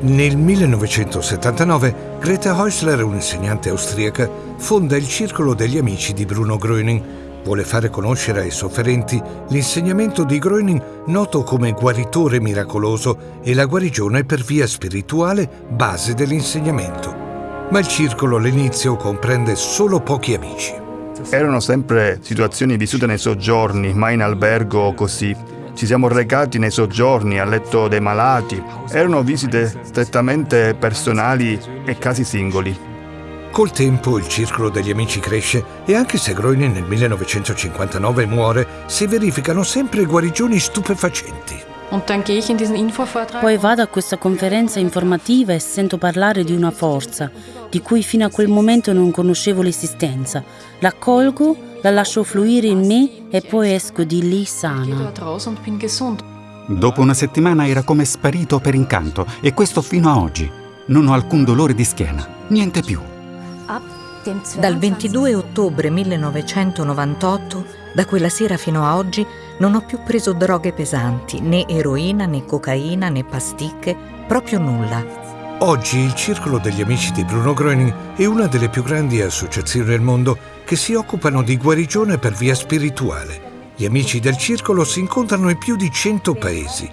Nel 1979 Greta Häusler, un'insegnante austriaca, fonda il Circolo degli Amici di Bruno Gröning. Vuole fare conoscere ai sofferenti l'insegnamento di Gröning noto come guaritore miracoloso e la guarigione per via spirituale base dell'insegnamento. Ma il circolo all'inizio comprende solo pochi amici. Erano sempre situazioni vissute nei soggiorni, mai in albergo o così. Ci siamo recati nei soggiorni, a letto dei malati. Erano visite strettamente personali e casi singoli. Col tempo il circolo degli amici cresce e anche se Groening nel 1959 muore, si verificano sempre guarigioni stupefacenti. Poi vado a questa conferenza informativa e sento parlare di una forza di cui fino a quel momento non conoscevo l'esistenza. L'accolgo la lascio fluire in me e poi esco di lì sana. Dopo una settimana era come sparito per incanto e questo fino a oggi. Non ho alcun dolore di schiena, niente più. Dal 22 ottobre 1998, da quella sera fino a oggi, non ho più preso droghe pesanti, né eroina, né cocaina, né pasticche, proprio nulla. Oggi il Circolo degli Amici di Bruno Gröning è una delle più grandi associazioni del mondo che si occupano di guarigione per via spirituale. Gli amici del circolo si incontrano in più di 100 paesi.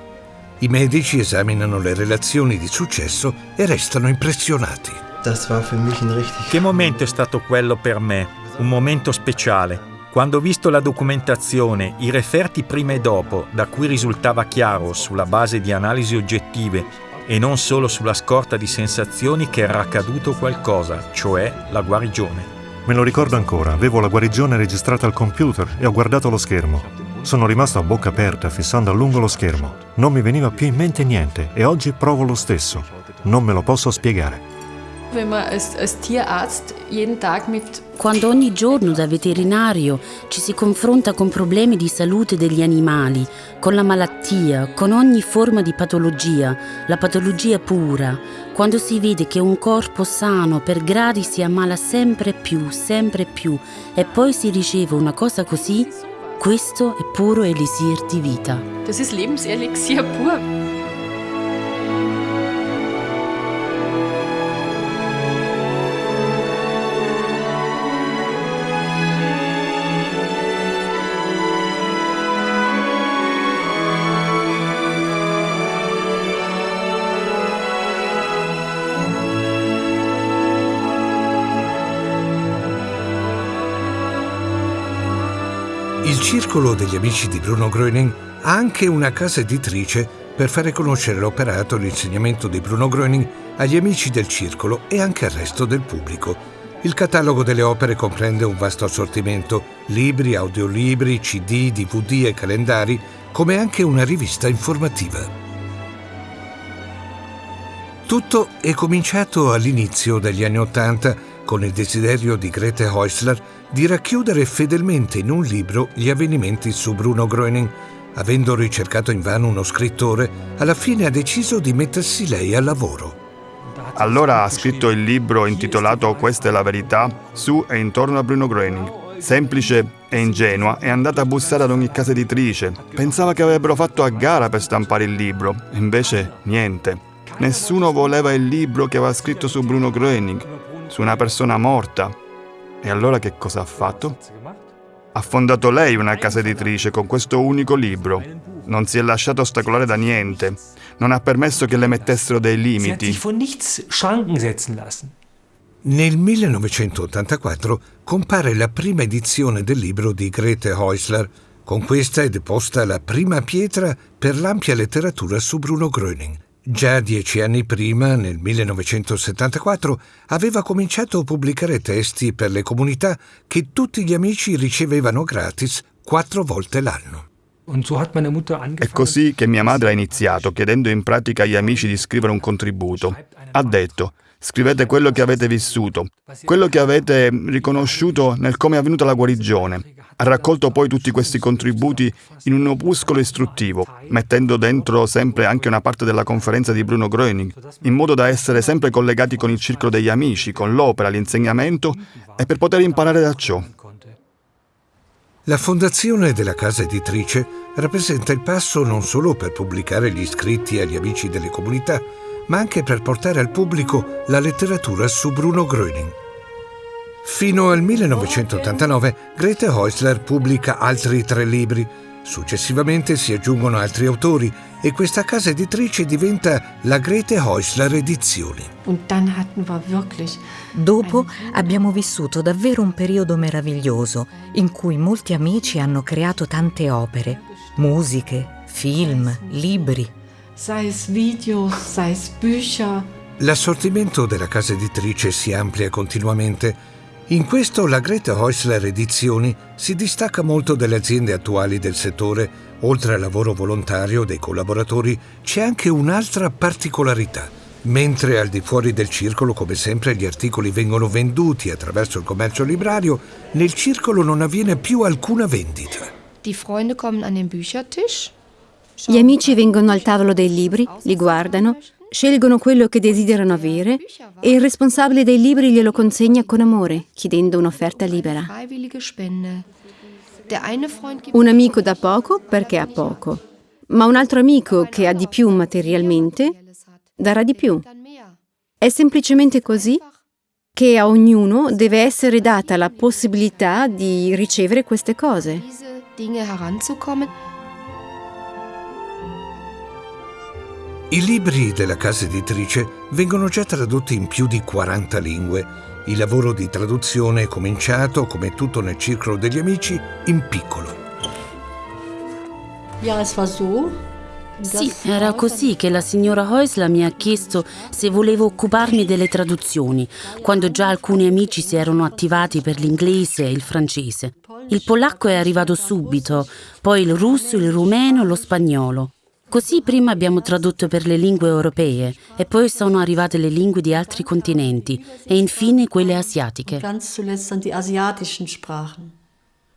I medici esaminano le relazioni di successo e restano impressionati. Che momento è stato quello per me? Un momento speciale. Quando ho visto la documentazione, i referti prima e dopo, da cui risultava chiaro, sulla base di analisi oggettive, e non solo sulla scorta di sensazioni che era accaduto qualcosa, cioè la guarigione. Me lo ricordo ancora, avevo la guarigione registrata al computer e ho guardato lo schermo. Sono rimasto a bocca aperta fissando a lungo lo schermo. Non mi veniva più in mente niente e oggi provo lo stesso. Non me lo posso spiegare. Quando ogni giorno da veterinario ci si confronta con problemi di salute degli animali, con la malattia, con ogni forma di patologia, la patologia pura, quando si vede che un corpo sano per gradi si ammala sempre più, sempre più e poi si riceve una cosa così, questo è puro elisir di vita. Das ist Lebenselixier pur. Circolo degli amici di Bruno Gröning ha anche una casa editrice per fare conoscere l'operato e l'insegnamento di Bruno Gröning agli amici del circolo e anche al resto del pubblico. Il catalogo delle opere comprende un vasto assortimento, libri, audiolibri, CD, DVD e calendari, come anche una rivista informativa. Tutto è cominciato all'inizio degli anni Ottanta con il desiderio di Grete Häusler di racchiudere fedelmente in un libro gli avvenimenti su Bruno Gröning. Avendo ricercato invano uno scrittore, alla fine ha deciso di mettersi lei al lavoro. Allora ha scritto il libro intitolato Questa è la verità su e intorno a Bruno Gröning. Semplice e ingenua, è andata a bussare ad ogni casa editrice. Pensava che avrebbero fatto a gara per stampare il libro, invece niente. Nessuno voleva il libro che aveva scritto su Bruno Gröning, su una persona morta, e allora che cosa ha fatto? Ha fondato lei una casa editrice con questo unico libro. Non si è lasciato ostacolare da niente. Non ha permesso che le mettessero dei limiti. Nel 1984 compare la prima edizione del libro di Grete Häusler. Con questa è deposta la prima pietra per l'ampia letteratura su Bruno Gröning. Già dieci anni prima, nel 1974, aveva cominciato a pubblicare testi per le comunità che tutti gli amici ricevevano gratis quattro volte l'anno. È così che mia madre ha iniziato, chiedendo in pratica agli amici di scrivere un contributo. Ha detto, scrivete quello che avete vissuto, quello che avete riconosciuto nel come è avvenuta la guarigione, ha raccolto poi tutti questi contributi in un opuscolo istruttivo, mettendo dentro sempre anche una parte della conferenza di Bruno Gröning, in modo da essere sempre collegati con il circolo degli amici, con l'opera, l'insegnamento e per poter imparare da ciò. La fondazione della casa editrice rappresenta il passo non solo per pubblicare gli iscritti agli amici delle comunità, ma anche per portare al pubblico la letteratura su Bruno Gröning. Fino al 1989 Grete Häusler pubblica altri tre libri. Successivamente si aggiungono altri autori e questa casa editrice diventa la Grete Häusler Edizioni. Dopo abbiamo vissuto davvero un periodo meraviglioso in cui molti amici hanno creato tante opere, musiche, film, libri. Sei es Videos, sei es Bücher. L'assortimento della casa editrice si amplia continuamente. In questo la Greta Häusler Edizioni si distacca molto dalle aziende attuali del settore. Oltre al lavoro volontario dei collaboratori c'è anche un'altra particolarità. Mentre al di fuori del circolo, come sempre, gli articoli vengono venduti attraverso il commercio librario, nel circolo non avviene più alcuna vendita. Die Freunde kommen an den Büchertisch. Gli amici vengono al tavolo dei libri, li guardano, scelgono quello che desiderano avere e il responsabile dei libri glielo consegna con amore, chiedendo un'offerta libera. Un amico dà poco perché ha poco, ma un altro amico che ha di più materialmente darà di più. È semplicemente così che a ognuno deve essere data la possibilità di ricevere queste cose. I libri della casa editrice vengono già tradotti in più di 40 lingue. Il lavoro di traduzione è cominciato, come tutto nel circolo degli amici, in piccolo. Sì, era così che la signora Häusler mi ha chiesto se volevo occuparmi delle traduzioni, quando già alcuni amici si erano attivati per l'inglese e il francese. Il polacco è arrivato subito, poi il russo, il rumeno, lo spagnolo. Così prima abbiamo tradotto per le lingue europee e poi sono arrivate le lingue di altri continenti e infine quelle asiatiche.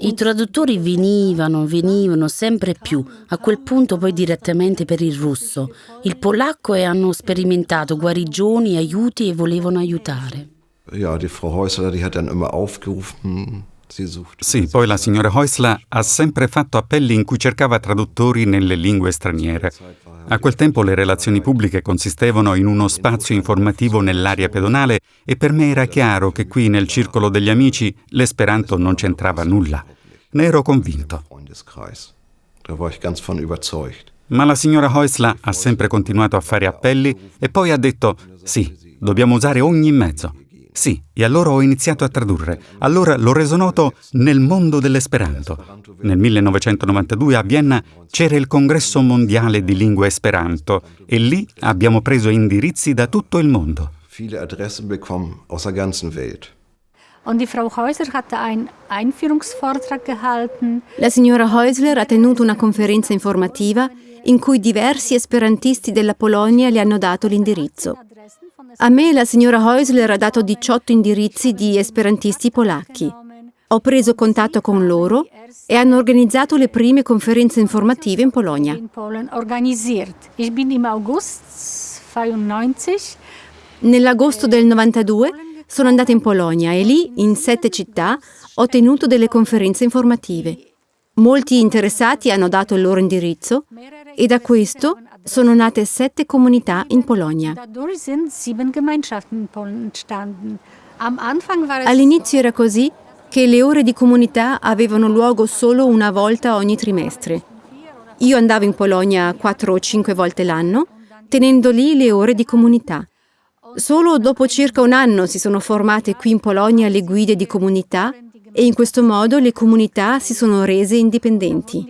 I traduttori venivano, venivano sempre più, a quel punto poi direttamente per il russo, il polacco e hanno sperimentato guarigioni, aiuti e volevano aiutare. Ja, die Frau Häusler, die hat dann immer aufgerufen. Sì, poi la signora Häusler ha sempre fatto appelli in cui cercava traduttori nelle lingue straniere. A quel tempo le relazioni pubbliche consistevano in uno spazio informativo nell'area pedonale e per me era chiaro che qui nel circolo degli amici l'esperanto non c'entrava nulla. Ne ero convinto. Ma la signora Häusler ha sempre continuato a fare appelli e poi ha detto sì, dobbiamo usare ogni mezzo. Sì, e allora ho iniziato a tradurre. Allora l'ho reso noto nel mondo dell'esperanto. Nel 1992 a Vienna c'era il congresso mondiale di lingua esperanto e lì abbiamo preso indirizzi da tutto il mondo. Viele Adressen bekommen aus der ganzen Welt. La signora Häusler ha tenuto una conferenza informativa in cui diversi esperantisti della Polonia le hanno dato l'indirizzo. A me la signora Häusler ha dato 18 indirizzi di esperantisti polacchi. Ho preso contatto con loro e hanno organizzato le prime conferenze informative in Polonia. in Polen organisiert. Ich bin im August 92 Nell'agosto del 92 sono andata in Polonia e lì, in sette città, ho tenuto delle conferenze informative. Molti interessati hanno dato il loro indirizzo e da questo sono nate sette comunità in Polonia. All'inizio era così che le ore di comunità avevano luogo solo una volta ogni trimestre. Io andavo in Polonia quattro o cinque volte l'anno, tenendo lì le ore di comunità. Solo dopo circa un anno si sono formate qui in Polonia le guide di comunità e in questo modo le comunità si sono rese indipendenti.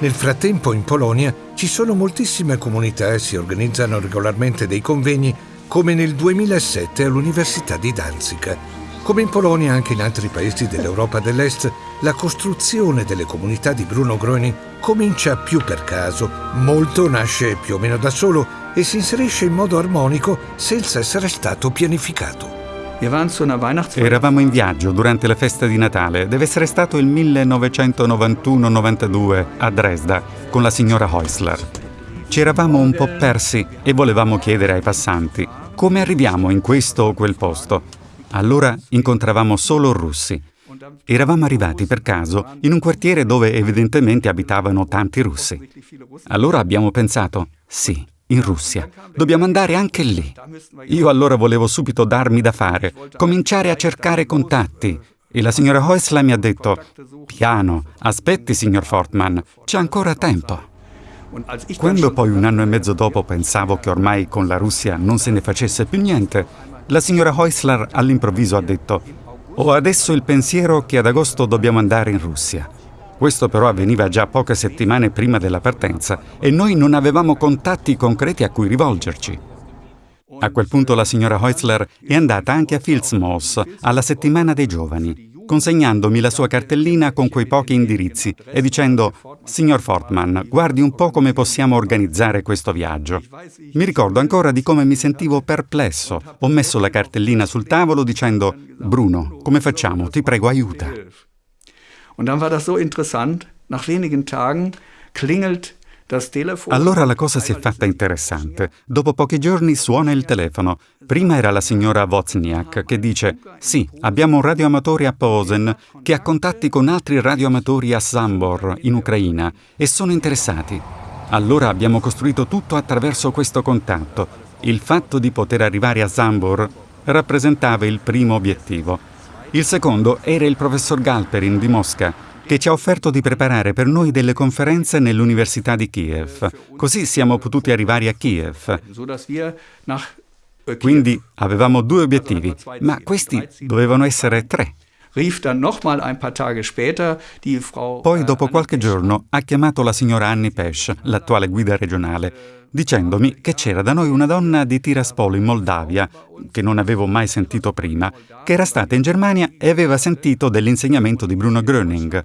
Nel frattempo in Polonia ci sono moltissime comunità e si organizzano regolarmente dei convegni come nel 2007 all'Università di Danzica. Come in Polonia anche in altri paesi dell'Europa dell'Est, la costruzione delle comunità di Bruno Gröning comincia più per caso, molto nasce più o meno da solo e si inserisce in modo armonico senza essere stato pianificato. Eravamo in viaggio durante la festa di Natale, deve essere stato il 1991-92 a Dresda con la signora Häusler. Ci eravamo un po' persi e volevamo chiedere ai passanti come arriviamo in questo o quel posto. Allora incontravamo solo russi Eravamo arrivati per caso in un quartiere dove evidentemente abitavano tanti russi. Allora abbiamo pensato, sì, in Russia. Dobbiamo andare anche lì. Io allora volevo subito darmi da fare, cominciare a cercare contatti. E la signora Häusler mi ha detto, piano, aspetti signor Fortman, c'è ancora tempo. Quando poi un anno e mezzo dopo pensavo che ormai con la Russia non se ne facesse più niente, la signora Häusler all'improvviso ha detto, ho adesso il pensiero che ad agosto dobbiamo andare in Russia. Questo però avveniva già poche settimane prima della partenza e noi non avevamo contatti concreti a cui rivolgerci. A quel punto la signora Heusler è andata anche a Filzmoos, alla settimana dei giovani, consegnandomi la sua cartellina con quei pochi indirizzi e dicendo Signor Fortman, guardi un po' come possiamo organizzare questo viaggio. Mi ricordo ancora di come mi sentivo perplesso. Ho messo la cartellina sul tavolo dicendo Bruno, come facciamo? Ti prego, aiuta. Und dann war das so interessant. Nach wenigen Tagen klingelt allora la cosa si è fatta interessante. Dopo pochi giorni suona il telefono. Prima era la signora Wozniak che dice «Sì, abbiamo un radioamatore a Posen che ha contatti con altri radioamatori a Sambor, in Ucraina, e sono interessati». Allora abbiamo costruito tutto attraverso questo contatto. Il fatto di poter arrivare a Sambor rappresentava il primo obiettivo. Il secondo era il professor Galperin di Mosca, che ci ha offerto di preparare per noi delle conferenze nell'Università di Kiev. Così siamo potuti arrivare a Kiev. Quindi avevamo due obiettivi, ma questi dovevano essere tre. Poi, dopo qualche giorno, ha chiamato la signora Annie Pesch, l'attuale guida regionale, dicendomi che c'era da noi una donna di Tiraspol in Moldavia, che non avevo mai sentito prima, che era stata in Germania e aveva sentito dell'insegnamento di Bruno Gröning.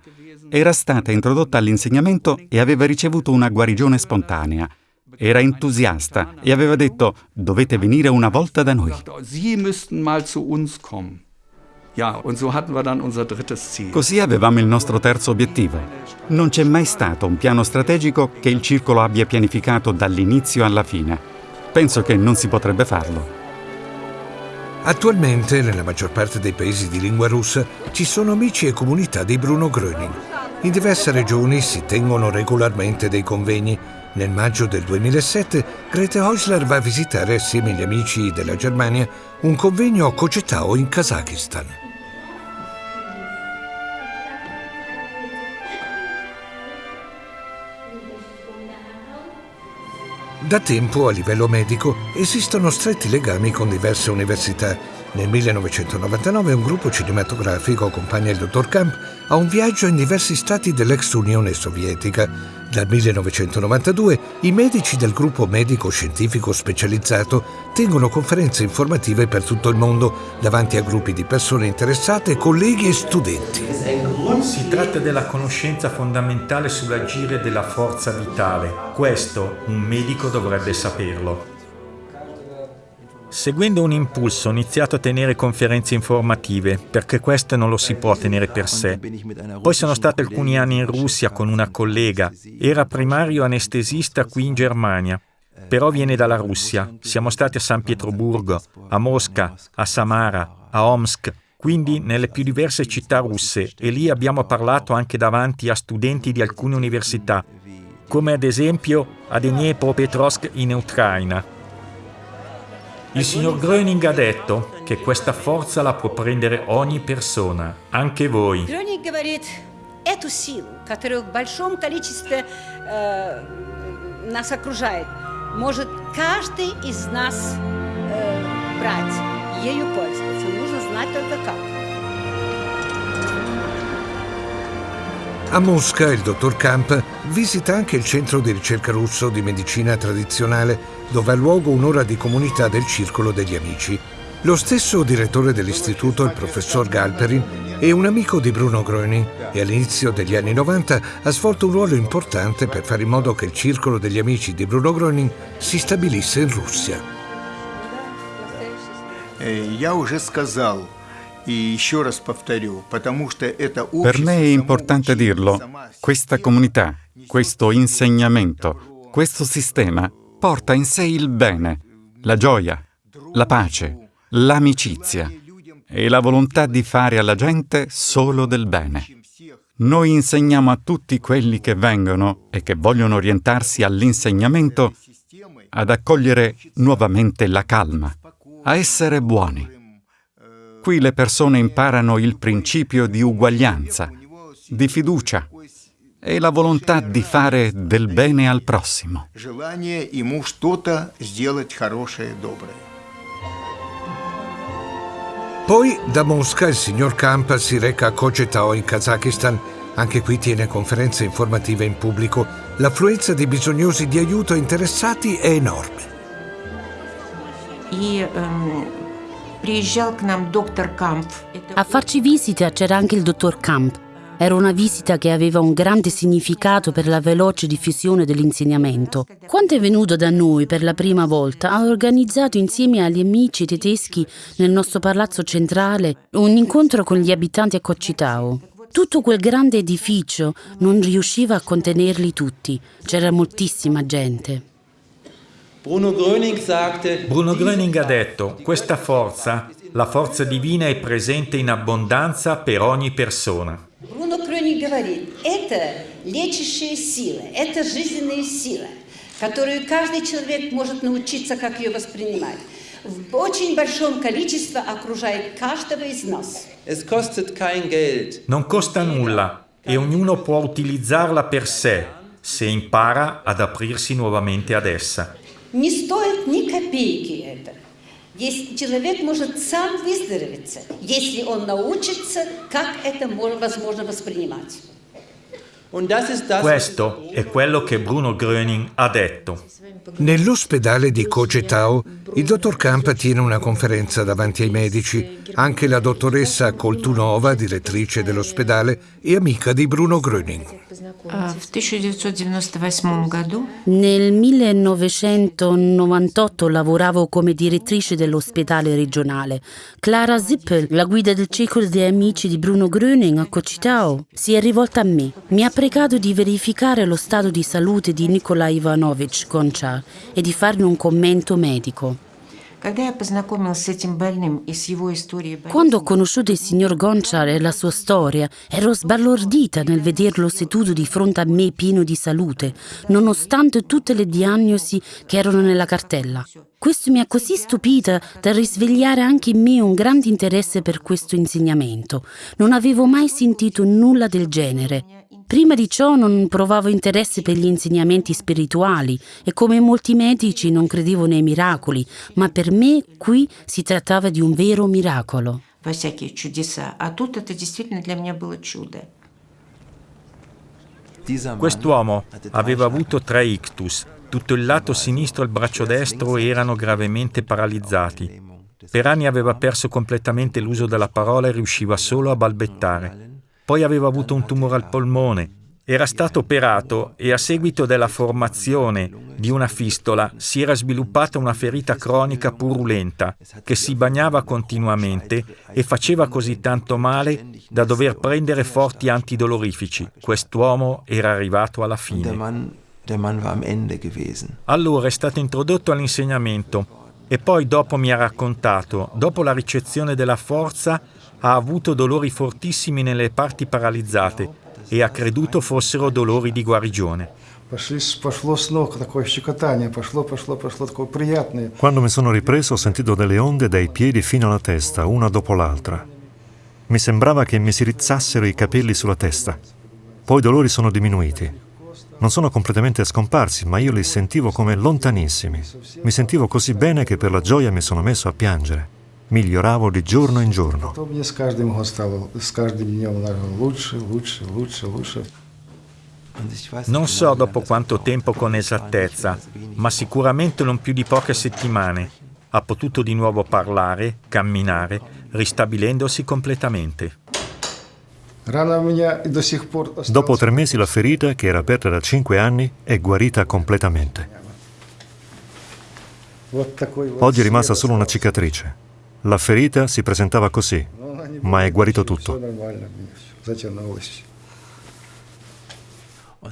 Era stata introdotta all'insegnamento e aveva ricevuto una guarigione spontanea. Era entusiasta e aveva detto dovete venire una volta da noi. Così avevamo il nostro terzo obiettivo. Non c'è mai stato un piano strategico che il circolo abbia pianificato dall'inizio alla fine. Penso che non si potrebbe farlo. Attualmente, nella maggior parte dei paesi di lingua russa, ci sono amici e comunità di Bruno Gröning. In diverse regioni si tengono regolarmente dei convegni. Nel maggio del 2007, Grete Häusler va a visitare assieme agli amici della Germania un convegno a Kogetao in Kazakistan. Da tempo a livello medico esistono stretti legami con diverse università. Nel 1999 un gruppo cinematografico accompagna il dottor Camp a un viaggio in diversi stati dell'ex Unione Sovietica. Dal 1992 i medici del gruppo medico-scientifico specializzato tengono conferenze informative per tutto il mondo davanti a gruppi di persone interessate, colleghi e studenti. Si tratta della conoscenza fondamentale sull'agire della forza vitale. Questo un medico dovrebbe saperlo. Seguendo un impulso ho iniziato a tenere conferenze informative, perché questo non lo si può tenere per sé. Poi sono stato alcuni anni in Russia con una collega, era primario anestesista qui in Germania, però viene dalla Russia. Siamo stati a San Pietroburgo, a Mosca, a Samara, a Omsk, quindi nelle più diverse città russe e lì abbiamo parlato anche davanti a studenti di alcune università, come ad esempio a Dnepropetrovsk in Ucraina. Il signor Gröning ha detto che questa forza la può prendere ogni persona, anche voi. Gröning говорит, эту силу, которая в большом количестве э, нас окружает, может каждый из нас э, брать, ею пользоваться. Нужно знать только как. A Mosca il dottor Camp visita anche il centro di ricerca russo di medicina tradizionale dove ha luogo un'ora di comunità del Circolo degli Amici. Lo stesso direttore dell'istituto, il professor Galperin, è un amico di Bruno Gröning e all'inizio degli anni 90 ha svolto un ruolo importante per fare in modo che il Circolo degli Amici di Bruno Gröning si stabilisse in Russia. Per me è importante dirlo, questa comunità, questo insegnamento, questo sistema porta in sé il bene, la gioia, la pace, l'amicizia. e la volontà di fare alla gente solo del bene. Noi insegniamo a tutti quelli che vengono e che vogliono orientarsi all'insegnamento ad accogliere nuovamente la calma, a essere buoni. Qui le persone imparano il principio di uguaglianza, di fiducia e la volontà di fare del bene al prossimo. Poi da Mosca il signor Kamp si reca a Kogetao in Kazakistan. Anche qui tiene conferenze informative in pubblico. L'affluenza di bisognosi di aiuto interessati è enorme. Ehm, a farci visita c'era anche il dottor Kamp. Era una visita che aveva un grande significato per la veloce diffusione dell'insegnamento. Quando è venuto da noi per la prima volta, ha organizzato insieme agli amici tedeschi nel nostro palazzo centrale un incontro con gli abitanti a Coccitao. Tutto quel grande edificio non riusciva a contenerli tutti, c'era moltissima gente. Bruno Gröning, Bruno Gröning ha detto, questa forza, la forza divina è presente in abbondanza per ogni persona. Бруно Крёник говорит, это лечащая сила, это жизненная сила, которую каждый человек может научиться, как ее воспринимать. В очень большом количестве окружает каждого из нас. Non costa nulla e ognuno può utilizzarla per sé se impara ad aprirsi nuovamente ad essa. Не стоит ни копейки. Если человек может сам выздороветь, если он научится, как это возможно воспринимать. Questo è quello che Bruno Gröning ha detto. Nell'ospedale di Kogetao il dottor Kamp tiene una conferenza davanti ai medici. Anche la dottoressa Koltunova, direttrice dell'ospedale, è amica di Bruno Gröning. Nel 1998 lavoravo come direttrice dell'ospedale regionale. Clara Zippel, la guida del circolo dei amici di Bruno Gröning a Kochitao, si è rivolta a me. Mi ha pregato di verificare lo stato di salute di Nikola Ivanovich Gonchar e di farne un commento medico. Quando ho conosciuto il signor Gonchar e la sua storia, ero sbalordita nel vederlo seduto di fronte a me pieno di salute, nonostante tutte le diagnosi che erano nella cartella. Questo mi ha così stupita da risvegliare anche in me un grande interesse per questo insegnamento. Non avevo mai sentito nulla del genere. Prima di ciò non provavo interesse per gli insegnamenti spirituali e come molti medici non credevo nei miracoli, ma per me qui si trattava di un vero miracolo. Quest'uomo aveva avuto tre ictus. Tutto il lato sinistro e il braccio destro erano gravemente paralizzati. Per anni aveva perso completamente l'uso della parola e riusciva solo a balbettare. Poi aveva avuto un tumore al polmone, era stato operato e a seguito della formazione di una fistola si era sviluppata una ferita cronica purulenta che si bagnava continuamente e faceva così tanto male da dover prendere forti antidolorifici. Quest'uomo era arrivato alla fine. Allora è stato introdotto all'insegnamento e poi dopo mi ha raccontato, dopo la ricezione della forza, ha avuto dolori fortissimi nelle parti paralizzate e ha creduto fossero dolori di guarigione. Quando mi sono ripreso ho sentito delle onde dai piedi fino alla testa, una dopo l'altra. Mi sembrava che mi si rizzassero i capelli sulla testa. Poi i dolori sono diminuiti. Non sono completamente scomparsi, ma io li sentivo come lontanissimi. Mi sentivo così bene che per la gioia mi sono messo a piangere miglioravo di giorno in giorno. Non so dopo quanto tempo con esattezza, ma sicuramente non più di poche settimane. Ha potuto di nuovo parlare, camminare, ristabilendosi completamente. Dopo tre mesi la ferita, che era aperta da cinque anni, è guarita completamente. Oggi è rimasta solo una cicatrice. La ferita si presentava così, ma è guarito tutto.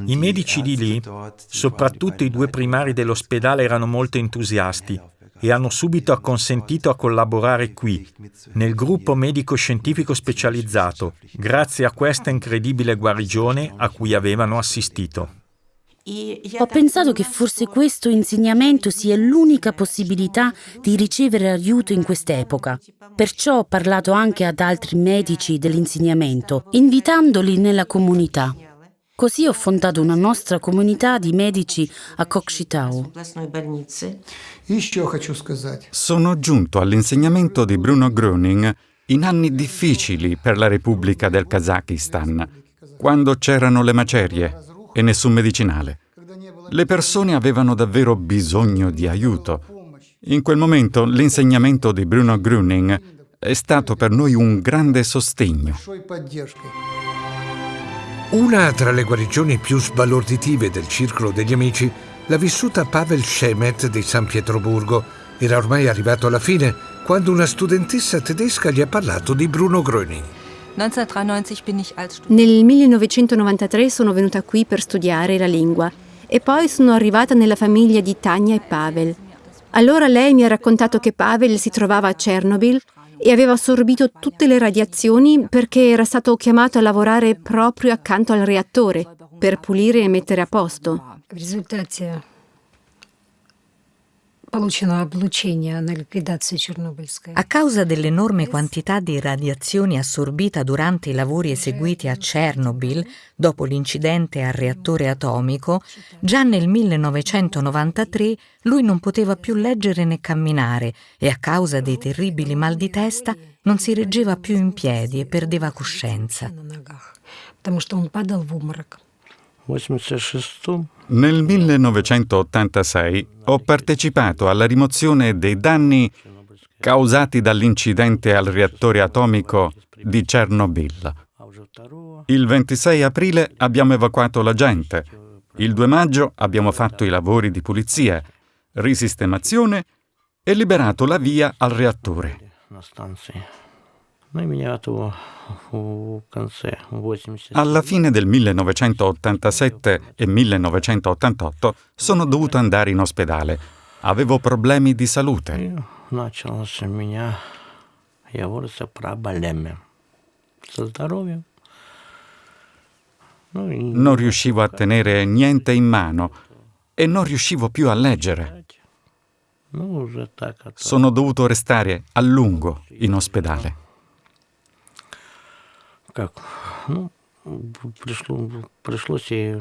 I medici di lì, soprattutto i due primari dell'ospedale, erano molto entusiasti e hanno subito acconsentito a collaborare qui, nel gruppo medico-scientifico specializzato, grazie a questa incredibile guarigione a cui avevano assistito. Ho pensato che forse questo insegnamento sia l'unica possibilità di ricevere aiuto in quest'epoca. Perciò ho parlato anche ad altri medici dell'insegnamento, invitandoli nella comunità. Così ho fondato una nostra comunità di medici a Kokshetau. Sono giunto all'insegnamento di Bruno Gröning in anni difficili per la Repubblica del Kazakistan, quando c'erano le macerie e nessun medicinale. Le persone avevano davvero bisogno di aiuto. In quel momento l'insegnamento di Bruno Gröning è stato per noi un grande sostegno. Una tra le guarigioni più sbalorditive del circolo degli amici l'ha vissuta Pavel Schemet di San Pietroburgo. Era ormai arrivato alla fine quando una studentessa tedesca gli ha parlato di Bruno Gröning. Nel 1993 sono venuta qui per studiare la lingua e poi sono arrivata nella famiglia di Tania e Pavel. Allora lei mi ha raccontato che Pavel si trovava a Chernobyl e aveva assorbito tutte le radiazioni perché era stato chiamato a lavorare proprio accanto al reattore per pulire e mettere a posto. A causa dell'enorme quantità di radiazioni assorbita durante i lavori eseguiti a Chernobyl dopo l'incidente al reattore atomico, già nel 1993 lui non poteva più leggere né camminare e a causa dei terribili mal di testa non si reggeva più in piedi e perdeva coscienza. Nel 1986 ho partecipato alla rimozione dei danni causati dall'incidente al reattore atomico di Chernobyl. Il 26 aprile abbiamo evacuato la gente. Il 2 maggio abbiamo fatto i lavori di pulizia, risistemazione e liberato la via al reattore. Alla fine del 1987 e 1988 sono dovuto andare in ospedale. Avevo problemi di salute. Non riuscivo a tenere niente in mano e non riuscivo più a leggere. Sono dovuto restare a lungo in ospedale как, ну, пришло, пришлось и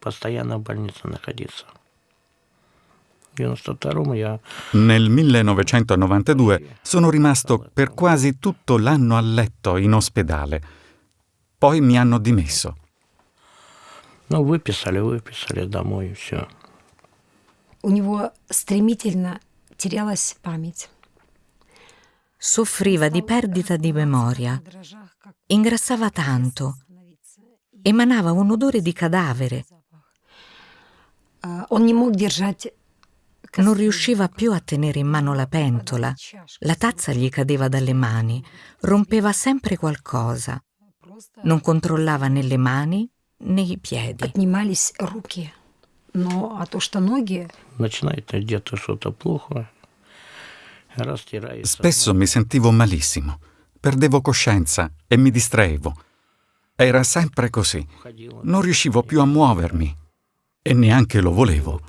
постоянно в больнице находиться. Nel 1992 sono rimasto per quasi tutto l'anno a letto in ospedale. Poi mi hanno dimesso. Ну, выписали, выписали домой и все. У него стремительно терялась память. Soffriva di perdita di memoria ingrassava tanto, emanava un odore di cadavere. Non riusciva più a tenere in mano la pentola, la tazza gli cadeva dalle mani, rompeva sempre qualcosa. Non controllava né le mani né i piedi. Spesso mi sentivo malissimo Perdevo coscienza e mi distraevo. Era sempre così. Non riuscivo più a muovermi e neanche lo volevo.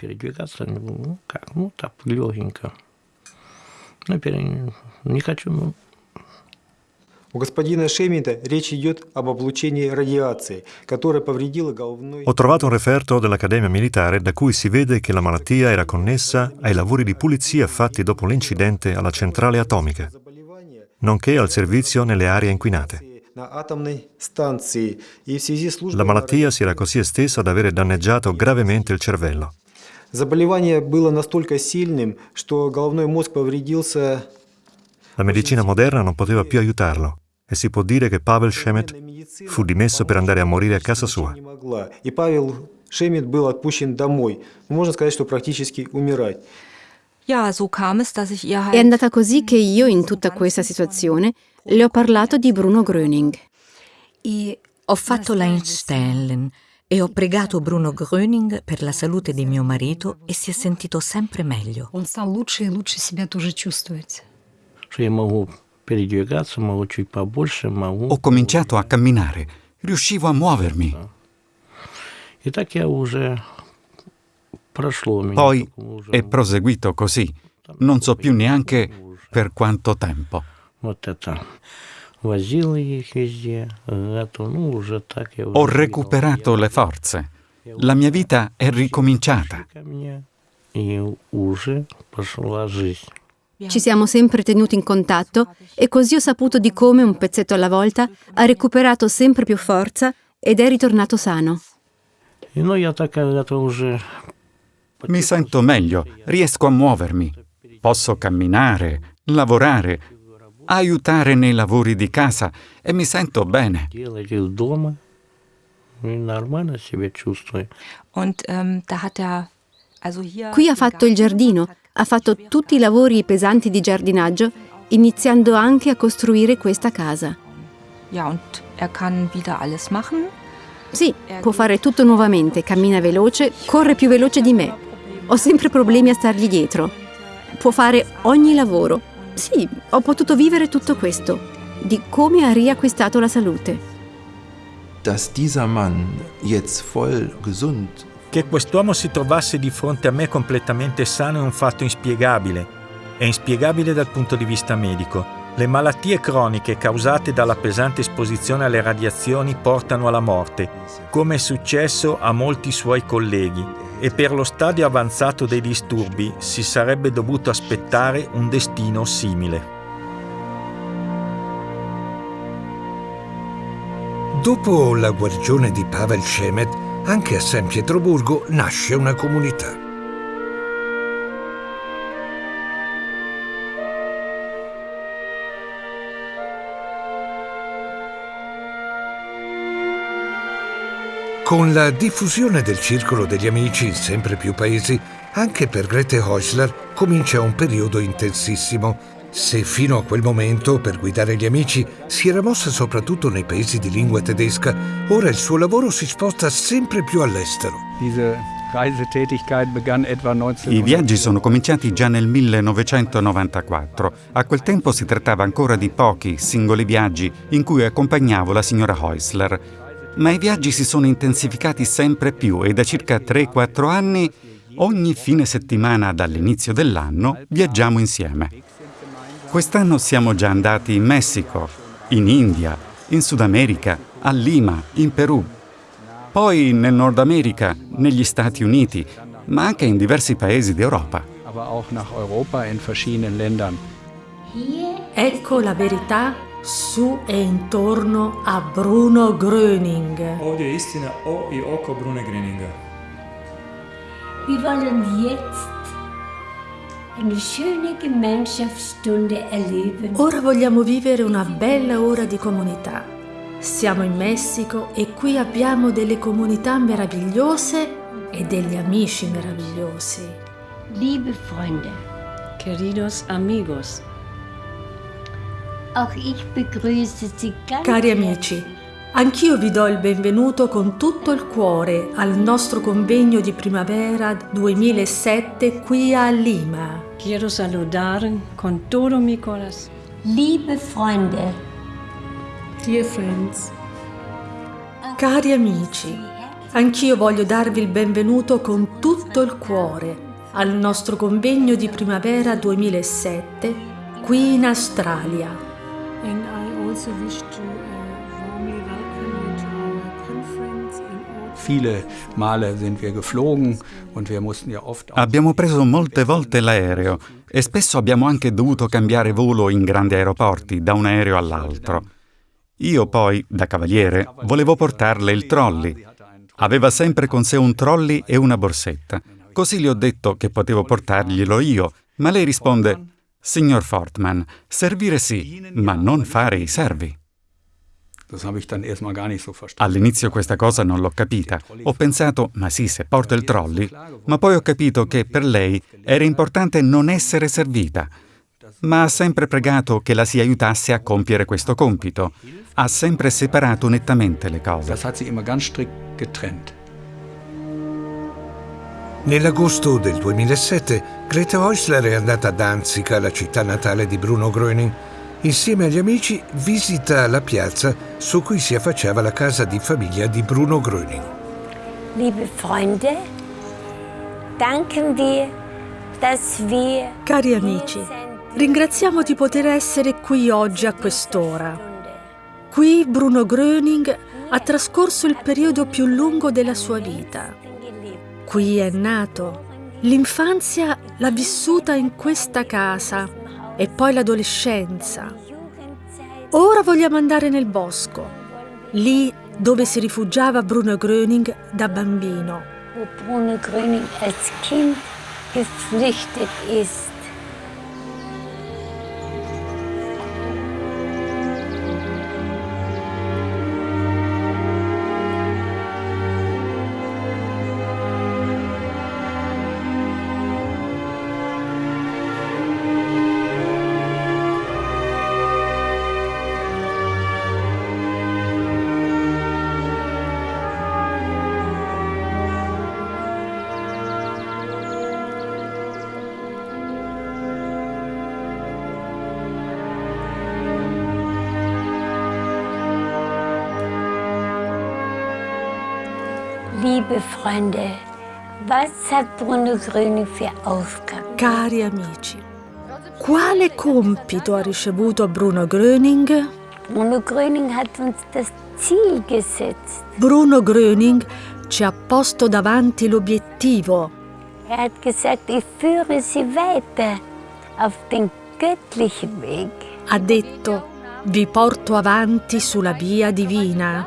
Ho trovato un referto dell'Accademia Militare da cui si vede che la malattia era connessa ai lavori di pulizia fatti dopo l'incidente alla centrale atomica nonché al servizio nelle aree inquinate. La malattia si era così estesa da avere danneggiato gravemente il cervello. La medicina moderna non poteva più aiutarlo e si può dire che Pavel Shemet fu dimesso per andare a morire a casa sua. Шемет был отпущен домой. Можно сказать, что практически умирать. È andata così che io, in tutta questa situazione, le ho parlato di Bruno Gröning. Ho fatto l'Einstein E ho pregato Bruno Gröning per la salute di mio marito e si è sentito sempre meglio. Он стал лучше и лучше себя тоже чувствовать. Что я могу передвигаться, могу чуть побольше, могу... Ho cominciato a camminare, riuscivo a muovermi. И так я уже прошло меня. poi è proseguito così. Non so più neanche per quanto tempo. Ho recuperato le forze. La mia vita è ricominciata. Ci siamo sempre tenuti in contatto e così ho saputo di come un pezzetto alla volta ha recuperato sempre più forza ed è ritornato sano. No, ja taka, ja mi sento meglio, riesco a muovermi, posso camminare, lavorare, aiutare nei lavori di casa e mi sento bene. Qui ha fatto il giardino, ha fatto tutti i lavori pesanti di giardinaggio, iniziando anche a costruire questa casa. Sì, può fare tutto nuovamente, cammina veloce, corre più veloce di me, ho sempre problemi a stargli dietro. Può fare ogni lavoro. Sì, ho potuto vivere tutto questo, di come ha riacquistato la salute. Dass dieser Mann jetzt voll gesund Che quest'uomo si trovasse di fronte a me completamente sano è un fatto inspiegabile. È inspiegabile dal punto di vista medico. Le malattie croniche causate dalla pesante esposizione alle radiazioni portano alla morte, come è successo a molti suoi colleghi, e per lo stadio avanzato dei disturbi si sarebbe dovuto aspettare un destino simile. Dopo la guarigione di Pavel Shemet, anche a San Pietroburgo nasce una comunità. Con la diffusione del circolo degli amici in sempre più paesi, anche per Grete Häusler comincia un periodo intensissimo. Se fino a quel momento per guidare gli amici si era mossa soprattutto nei paesi di lingua tedesca, ora il suo lavoro si sposta sempre più all'estero. Diese Reisetätigkeit begann etwa 19... I viaggi sono cominciati già nel 1994. A quel tempo si trattava ancora di pochi, singoli viaggi in cui accompagnavo la signora Häusler. Ma i viaggi si sono intensificati sempre più e da circa 3-4 anni, ogni fine settimana dall'inizio dell'anno, viaggiamo insieme. Quest'anno siamo già andati in Messico, in India, in Sud America, a Lima, in Perù. Poi nel Nord America, negli Stati Uniti, ma anche in diversi paesi d'Europa. Ecco la verità su e intorno a Bruno Gröning. Ovdje je istina o i oko Brune Gröninga. Wir wollen jetzt eine schöne Gemeinschaftsstunde erleben. Ora vogliamo vivere una bella ora di comunità. Siamo in Messico e qui abbiamo delle comunità meravigliose e degli amici meravigliosi. Liebe Freunde, Queridos amigos, Cari amici, anch'io vi do il benvenuto con tutto il cuore al nostro convegno di primavera 2007 qui a Lima. quiero saludar con todo mi corazón. Liebe Freunde, Dear friends, Cari amici, anch'io voglio darvi il benvenuto con tutto il cuore al nostro convegno di primavera 2007 qui in Australia. Abbiamo preso molte volte l'aereo e spesso abbiamo anche dovuto cambiare volo in grandi aeroporti, da un aereo all'altro. Io poi, da cavaliere, volevo portarle il trolley. Aveva sempre con sé un trolley e una borsetta. Così le ho detto che potevo portarglielo io, ma lei risponde: Signor Fortman, servire sì, ma non fare i servi. All'inizio questa cosa non l'ho capita. Ho pensato, ma sì, se porto il trolley, ma poi ho capito che per lei era importante non essere servita. Ma ha sempre pregato che la si aiutasse a compiere questo compito. Ha sempre separato nettamente le cose. Das hat sie immer ganz strikt getrennt. Nell'agosto del 2007 Grete Häusler è andata a Danzica, la città natale di Bruno Gröning. Insieme agli amici visita la piazza su cui si affacciava la casa di famiglia di Bruno Gröning. Liebe Freunde, danken wir, dass wir Cari amici, ringraziamo di poter essere qui oggi a quest'ora. Qui Bruno Gröning ha trascorso il periodo più lungo della sua vita. Qui è nato. L'infanzia l'ha vissuta in questa casa e poi l'adolescenza. Ora vogliamo andare nel bosco, lì dove si rifugiava Bruno Gröning da bambino. wo Bruno Gröning als Kind geflüchtet ist. Was hat Bruno Gröning für Aufgaben? Cari amici, quale compito ha ricevuto Bruno Gröning? Bruno Gröning hat uns das Ziel gesetzt. Bruno Gröning ci ha posto davanti l'obiettivo. Er hat gesagt, ich führe Sie weiter auf den göttlichen Weg. Ha detto, vi porto avanti sulla via divina.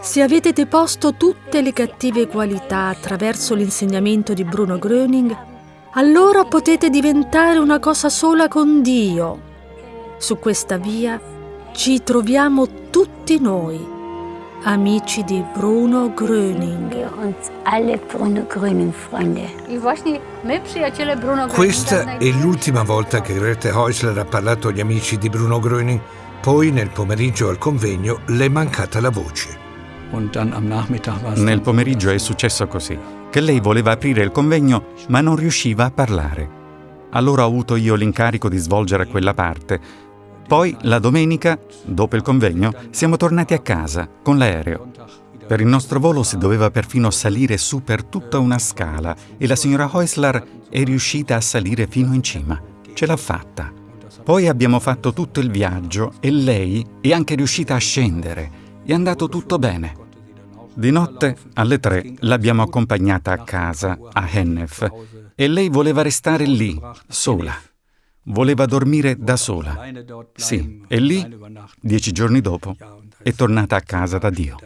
Se avete deposto tutte le cattive qualità attraverso l'insegnamento di Bruno Gröning, allora potete diventare una cosa sola con Dio. Su questa via ci troviamo tutti noi, amici di Bruno Gröning. Wir uns alle Bruno Gröning Freunde. Questa è l'ultima volta che Grete Häusler ha parlato agli amici di Bruno Gröning. Poi, nel pomeriggio al convegno, le è mancata la voce. Nel pomeriggio è successo così, che lei voleva aprire il convegno ma non riusciva a parlare. Allora ho avuto io l'incarico di svolgere quella parte. Poi, la domenica, dopo il convegno, siamo tornati a casa con l'aereo. Per il nostro volo si doveva perfino salire su per tutta una scala e la signora Häusler è riuscita a salire fino in cima. Ce l'ha fatta. Poi abbiamo fatto tutto il viaggio e lei è anche riuscita a scendere. È andato tutto bene. Di notte, alle tre, l'abbiamo accompagnata a casa, a Hennef, e lei voleva restare lì, sola. Voleva dormire da sola. Sì, e lì, dieci giorni dopo, è tornata a casa da Dio.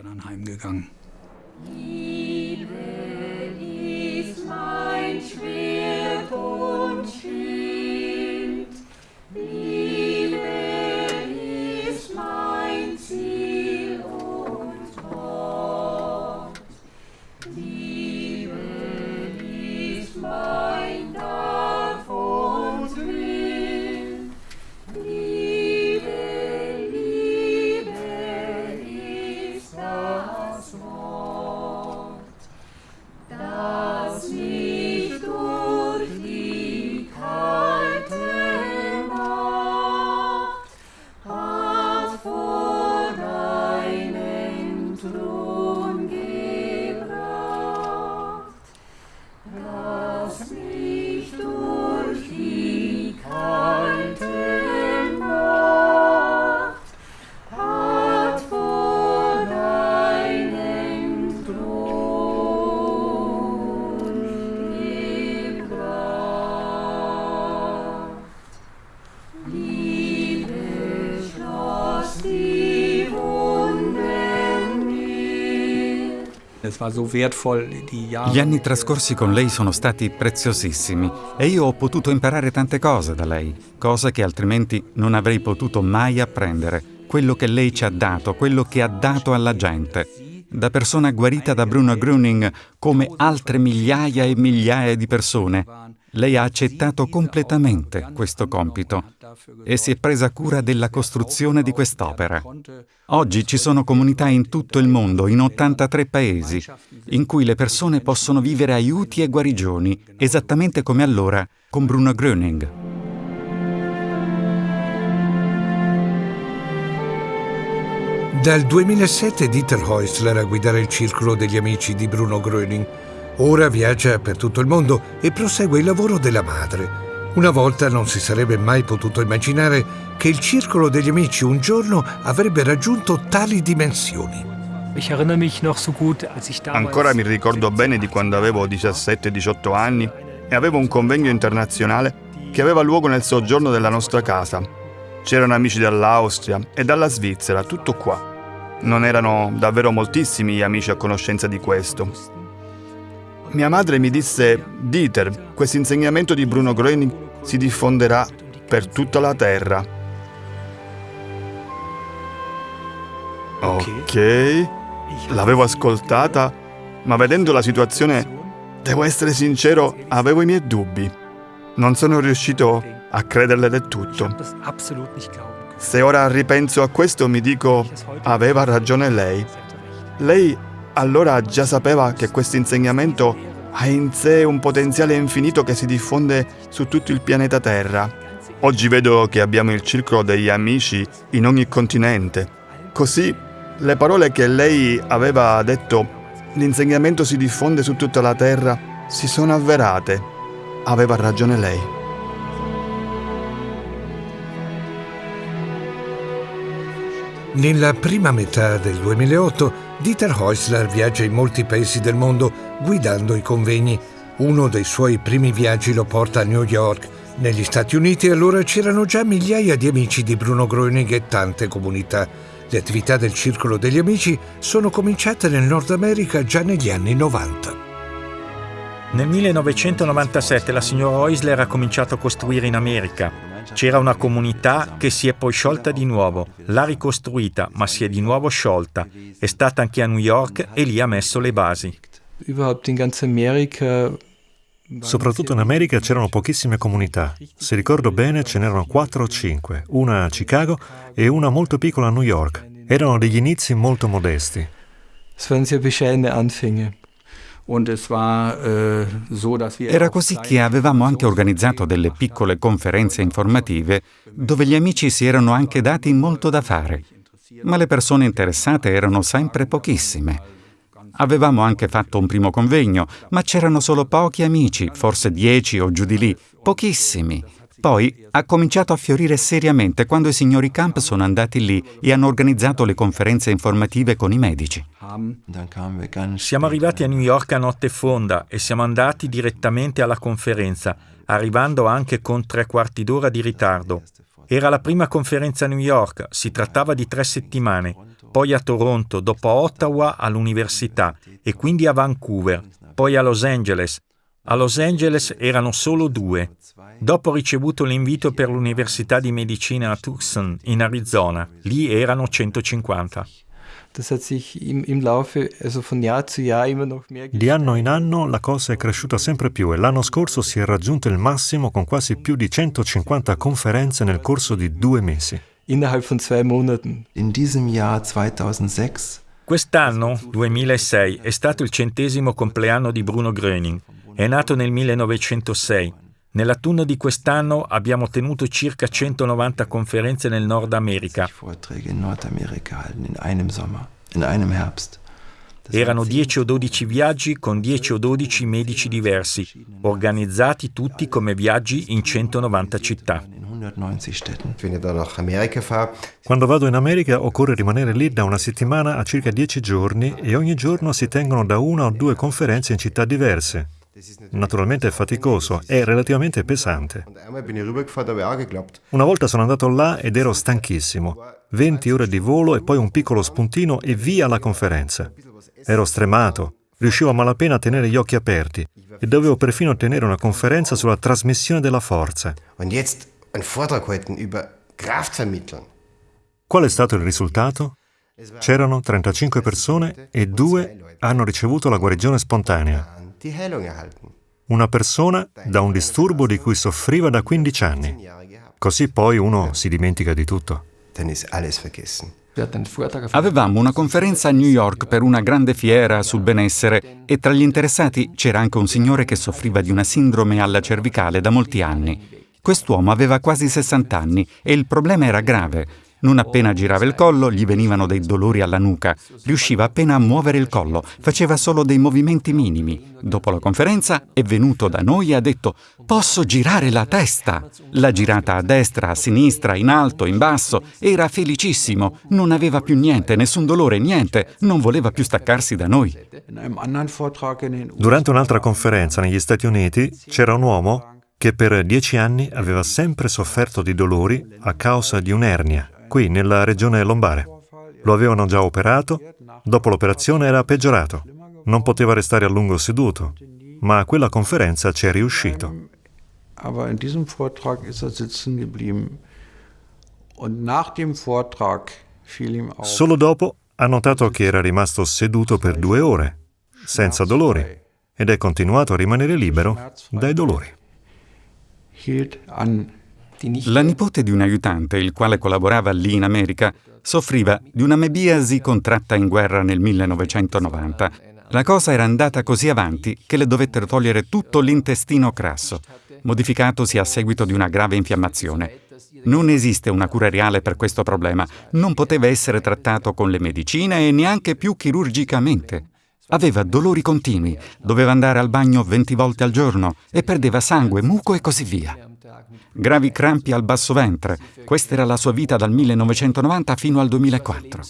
Gli anni trascorsi con lei sono stati preziosissimi e io ho potuto imparare tante cose da lei, cose che altrimenti non avrei potuto mai apprendere. Quello che lei ci ha dato, quello che ha dato alla gente. Da persona guarita da Bruno Gröning, come altre migliaia e migliaia di persone, Lei ha accettato completamente questo compito e si è presa cura della costruzione di quest'opera. Oggi ci sono comunità in tutto il mondo, in 83 paesi, in cui le persone possono vivere aiuti e guarigioni, esattamente come allora con Bruno Gröning. Dal 2007 Dieter Häusler a guidare il circolo degli amici di Bruno Gröning. Ora viaggia per tutto il mondo e prosegue il lavoro della madre. Una volta non si sarebbe mai potuto immaginare che il circolo degli amici un giorno avrebbe raggiunto tali dimensioni. Ancora mi ricordo bene di quando avevo 17-18 anni e avevo un convegno internazionale che aveva luogo nel soggiorno della nostra casa. C'erano amici dall'Austria e dalla Svizzera, tutto qua. Non erano davvero moltissimi gli amici a conoscenza di questo. Mia madre mi disse, Dieter, questo insegnamento di Bruno Gröning si diffonderà per tutta la terra. Ok, l'avevo ascoltata, ma vedendo la situazione, devo essere sincero, avevo i miei dubbi. Non sono riuscito a crederle del tutto. Se ora ripenso a questo mi dico, aveva ragione lei. Lei allora già sapeva che questo insegnamento ha in sé un potenziale infinito che si diffonde su tutto il pianeta Terra. Oggi vedo che abbiamo il circolo degli amici in ogni continente. Così le parole che lei aveva detto, l'insegnamento si diffonde su tutta la Terra, si sono avverate. Aveva ragione lei. Nella prima metà del 2008 Dieter Häusler viaggia in molti paesi del mondo guidando i convegni. Uno dei suoi primi viaggi lo porta a New York. Negli Stati Uniti allora c'erano già migliaia di amici di Bruno Gröning e tante comunità. Le attività del Circolo degli Amici sono cominciate nel Nord America già negli anni 90. Nel 1997 la signora Heusler ha cominciato a costruire in America. C'era una comunità che si è poi sciolta di nuovo, l'ha ricostruita, ma si è di nuovo sciolta. È stata anche a New York e lì ha messo le basi. Soprattutto in America c'erano pochissime comunità. Se ricordo bene ce n'erano 4 o 5, una a Chicago e una molto piccola a New York. Erano degli inizi molto modesti. Era così che avevamo anche organizzato delle piccole conferenze informative dove gli amici si erano anche dati molto da fare, ma le persone interessate erano sempre pochissime. Avevamo anche fatto un primo convegno, ma c'erano solo pochi amici, forse dieci o giù di lì, pochissimi. Poi ha cominciato a fiorire seriamente quando i signori Camp sono andati lì e hanno organizzato le conferenze informative con i medici. Siamo arrivati a New York a notte fonda e siamo andati direttamente alla conferenza, arrivando anche con tre quarti d'ora di ritardo. Era la prima conferenza a New York, si trattava di tre settimane, poi a Toronto, dopo a Ottawa all'università e quindi a Vancouver, poi a Los Angeles. A Los Angeles erano solo due. Dopo ho ricevuto l'invito per l'Università di Medicina a Tucson, in Arizona. Lì erano 150. Di anno in anno la cosa è cresciuta sempre più e l'anno scorso si è raggiunto il massimo con quasi più di 150 conferenze nel corso di due mesi. In diesem Jahr 2006 Quest'anno, 2006, è stato il centesimo compleanno di Bruno Gröning. È nato nel 1906. Nell'autunno di quest'anno abbiamo tenuto circa 190 conferenze nel Nord America. Erano 10 o 12 viaggi con 10 o 12 medici diversi, organizzati tutti come viaggi in 190 città. Quando vado in America occorre rimanere lì da una settimana a circa 10 giorni e ogni giorno si tengono da una o due conferenze in città diverse. Naturalmente è faticoso, è relativamente pesante. Una volta sono andato là ed ero stanchissimo. 20 ore di volo e poi un piccolo spuntino e via alla conferenza. Ero stremato, riuscivo a malapena a tenere gli occhi aperti e dovevo perfino tenere una conferenza sulla trasmissione della forza. Qual è stato il risultato? C'erano 35 persone e due hanno ricevuto la guarigione spontanea. Una persona da un disturbo di cui soffriva da 15 anni. Così poi uno si dimentica di tutto. Avevamo una conferenza a New York per una grande fiera sul benessere e tra gli interessati c'era anche un signore che soffriva di una sindrome alla cervicale da molti anni. Quest'uomo aveva quasi 60 anni e il problema era grave. Non appena girava il collo gli venivano dei dolori alla nuca. Riusciva appena a muovere il collo, faceva solo dei movimenti minimi. Dopo la conferenza è venuto da noi e ha detto «Posso girare la testa!» L'ha girata a destra, a sinistra, in alto, in basso. Era felicissimo. Non aveva più niente, nessun dolore, niente. Non voleva più staccarsi da noi. Durante un'altra conferenza negli Stati Uniti c'era un uomo che per dieci anni aveva sempre sofferto di dolori a causa di un'ernia, qui nella regione lombare. Lo avevano già operato, dopo l'operazione era peggiorato. Non poteva restare a lungo seduto, ma a quella conferenza ci è riuscito. Aber in diesem Vortrag ist er sitzen geblieben. Und nach dem Vortrag fiel ihm auf. Solo dopo ha notato che era rimasto seduto per due ore, senza dolori, ed è continuato a rimanere libero dai dolori. La nipote di un aiutante, il quale collaborava lì in America, soffriva di una mebiasi contratta in guerra nel 1990. La cosa era andata così avanti che le dovettero togliere tutto l'intestino crasso, modificatosi a seguito di una grave infiammazione. Non esiste una cura reale per questo problema, non poteva essere trattato con le medicine e neanche più chirurgicamente. Aveva dolori continui, doveva andare al bagno 20 volte al giorno e perdeva sangue, muco e così via. Gravi crampi al basso ventre. Questa era la sua vita dal 1990 fino al 2004.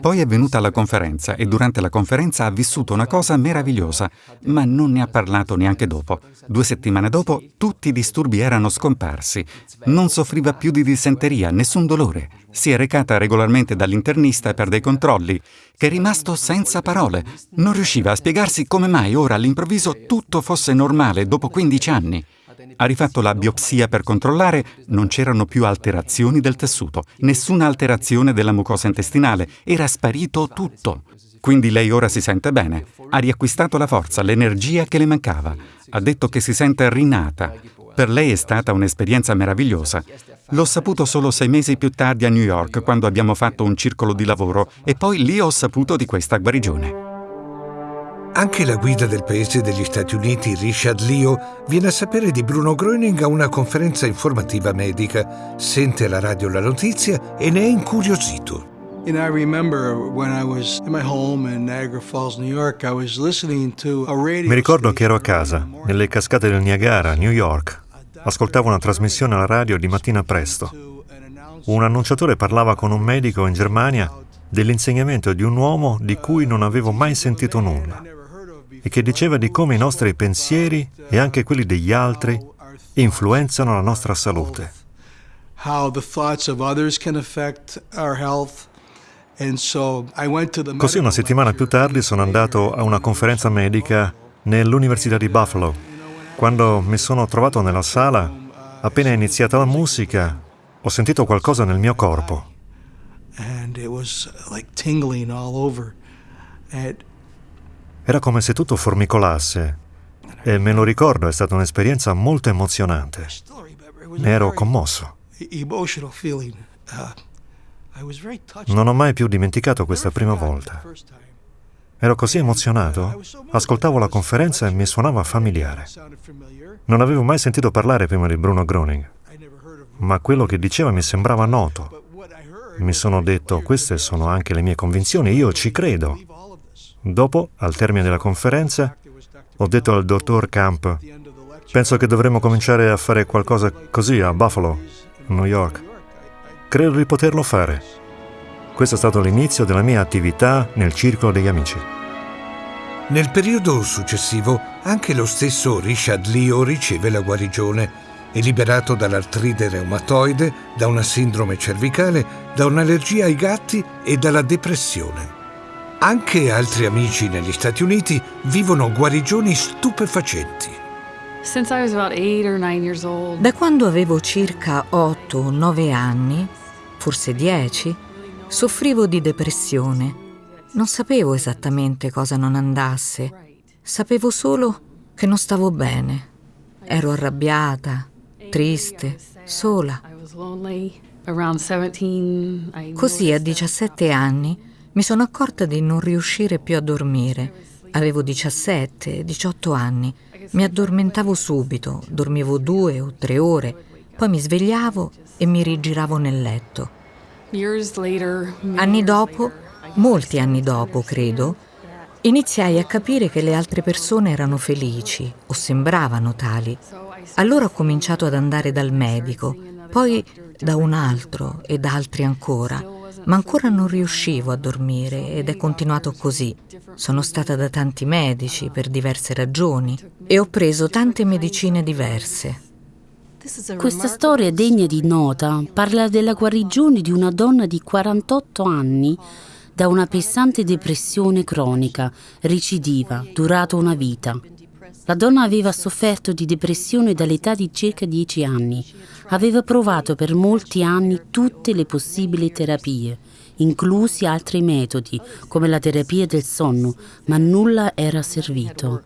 Poi è venuta alla conferenza e durante la conferenza ha vissuto una cosa meravigliosa, ma non ne ha parlato neanche dopo. Due settimane dopo tutti i disturbi erano scomparsi. Non soffriva più di dissenteria, nessun dolore. Si è recata regolarmente dall'internista per dei controlli, che è rimasto senza parole. Non riusciva a spiegarsi come mai ora all'improvviso tutto fosse normale dopo 15 anni. Ha rifatto la biopsia per controllare, non c'erano più alterazioni del tessuto, nessuna alterazione della mucosa intestinale, era sparito tutto. Quindi lei ora si sente bene, ha riacquistato la forza, l'energia che le mancava, ha detto che si sente rinata. Per lei è stata un'esperienza meravigliosa. L'ho saputo solo sei mesi più tardi a New York, quando abbiamo fatto un circolo di lavoro, e poi lì ho saputo di questa guarigione. Anche la guida del paese degli Stati Uniti, Richard Leo, viene a sapere di Bruno Gröning a una conferenza informativa medica, sente alla radio la notizia e ne è incuriosito. And I remember when I was in my home in Niagara Falls, New York, I was listening to a radio Mi ricordo che ero a casa, nelle cascate del Niagara, New York. Ascoltavo una trasmissione alla radio di mattina presto. Un annunciatore parlava con un medico in Germania dell'insegnamento di un uomo di cui non avevo mai sentito nulla e che diceva di come i nostri pensieri e anche quelli degli altri influenzano la nostra salute. Così una settimana più tardi sono andato a una conferenza medica nell'Università di Buffalo. Quando mi sono trovato nella sala, appena è iniziata la musica, ho sentito qualcosa nel mio corpo. and it was like tingling all over. And Era come se tutto formicolasse. E me lo ricordo, è stata un'esperienza molto emozionante. Ne ero commosso. Non ho mai più dimenticato questa prima volta. Ero così emozionato, ascoltavo la conferenza e mi suonava familiare. Non avevo mai sentito parlare prima di Bruno Groening, ma quello che diceva mi sembrava noto. Mi sono detto, queste sono anche le mie convinzioni, io ci credo. Dopo, al termine della conferenza, ho detto al dottor Camp, penso che dovremmo cominciare a fare qualcosa così a Buffalo, New York. Credo di poterlo fare. Questo è stato l'inizio della mia attività nel circolo degli amici. Nel periodo successivo anche lo stesso Richard Leo riceve la guarigione. È liberato dall'artride reumatoide, da una sindrome cervicale, da un'allergia ai gatti e dalla depressione. Anche altri amici negli Stati Uniti vivono guarigioni stupefacenti. Da quando avevo circa 8 o 9 anni, forse 10, soffrivo di depressione. Non sapevo esattamente cosa non andasse. Sapevo solo che non stavo bene. Ero arrabbiata, triste, sola. Così a 17 anni mi sono accorta di non riuscire più a dormire. Avevo 17, 18 anni. Mi addormentavo subito, dormivo due o tre ore, poi mi svegliavo e mi rigiravo nel letto. Anni dopo, molti anni dopo credo, iniziai a capire che le altre persone erano felici o sembravano tali. Allora ho cominciato ad andare dal medico, poi da un altro e da altri ancora, ma ancora non riuscivo a dormire ed è continuato così. Sono stata da tanti medici per diverse ragioni e ho preso tante medicine diverse. Questa storia degna di nota parla della guarigione di una donna di 48 anni da una pesante depressione cronica, recidiva, durata una vita. La donna aveva sofferto di depressione dall'età di circa 10 anni. Aveva provato per molti anni tutte le possibili terapie, inclusi altri metodi, come la terapia del sonno, ma nulla era servito.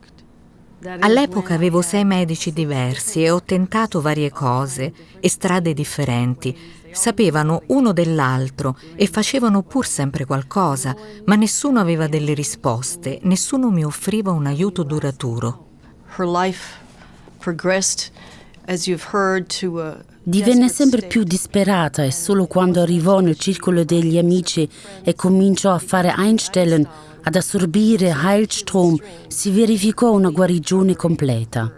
All'epoca avevo sei medici diversi e ho tentato varie cose e strade differenti. Sapevano uno dell'altro e facevano pur sempre qualcosa, ma nessuno aveva delle risposte, nessuno mi offriva un aiuto duraturo. Divenne sempre più disperata e solo quando arrivò nel circolo degli amici e cominciò a fare Einstellen ad assorbire Heilstrom si verificò una guarigione completa.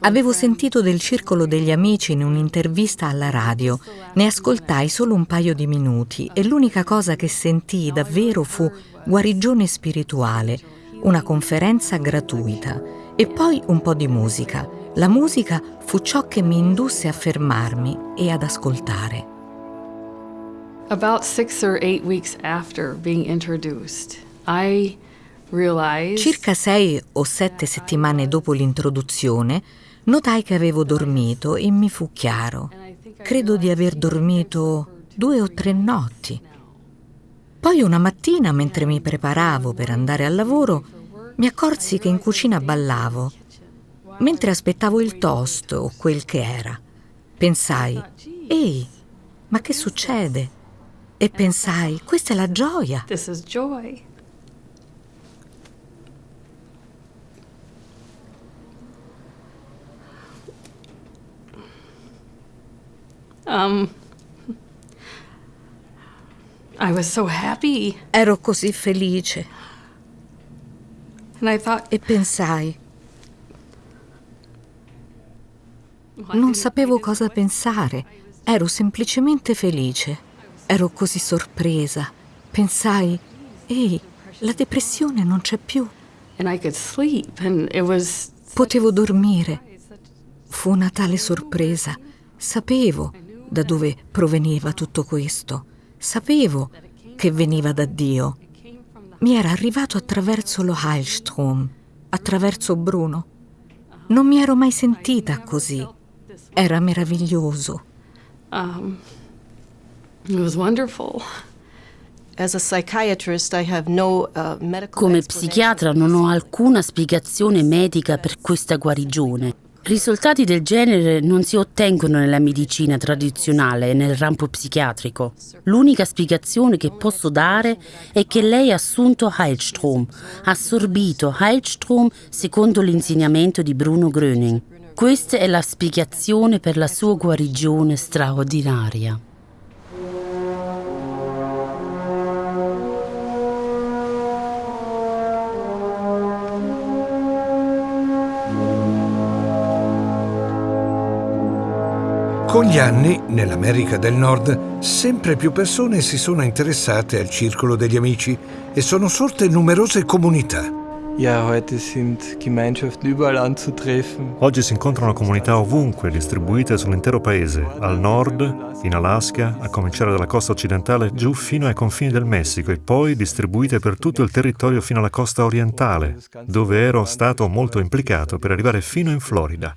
Avevo sentito del circolo degli amici in un'intervista alla radio. Ne ascoltai solo un paio di minuti e l'unica cosa che sentii davvero fu guarigione spirituale, una conferenza gratuita e poi un po' di musica. La musica fu ciò che mi indusse a fermarmi e ad ascoltare. About six or eight weeks after being introduced, I realized Circa sei o sette settimane dopo l'introduzione, notai che avevo dormito e mi fu chiaro. Credo di aver dormito due o tre notti. Poi una mattina, mentre mi preparavo per andare al lavoro, mi accorsi che in cucina ballavo. Mentre aspettavo il toast o quel che era, pensai, ehi, ma che succede? E pensai, questa è la gioia. This is joy. Um, I was so happy. Ero così felice. Thought, E pensai, non sapevo cosa pensare, ero semplicemente felice. Ero così sorpresa. Pensai, ehi, la depressione non c'è più. was Potevo dormire. Fu una tale sorpresa. Sapevo da dove proveniva tutto questo. Sapevo che veniva da Dio. Mi era arrivato attraverso lo Heilstrom, attraverso Bruno. Non mi ero mai sentita così. Era meraviglioso. um, it was wonderful. Uh, Come psichiatra non ho alcuna spiegazione medica per questa guarigione. Risultati del genere non si ottengono nella medicina tradizionale e nel rampo psichiatrico. L'unica spiegazione che posso dare è che lei ha assunto Heilstrom, ha assorbito Heilstrom secondo l'insegnamento di Bruno Gröning. Questa è la spiegazione per la sua guarigione straordinaria. Con gli anni, nell'America del Nord, sempre più persone si sono interessate al circolo degli amici e sono sorte numerose comunità. Oggi si incontrano comunità ovunque, distribuite sull'intero paese, al nord, in Alaska, a cominciare dalla costa occidentale giù fino ai confini del Messico e poi distribuite per tutto il territorio fino alla costa orientale, dove ero stato molto implicato per arrivare fino in Florida.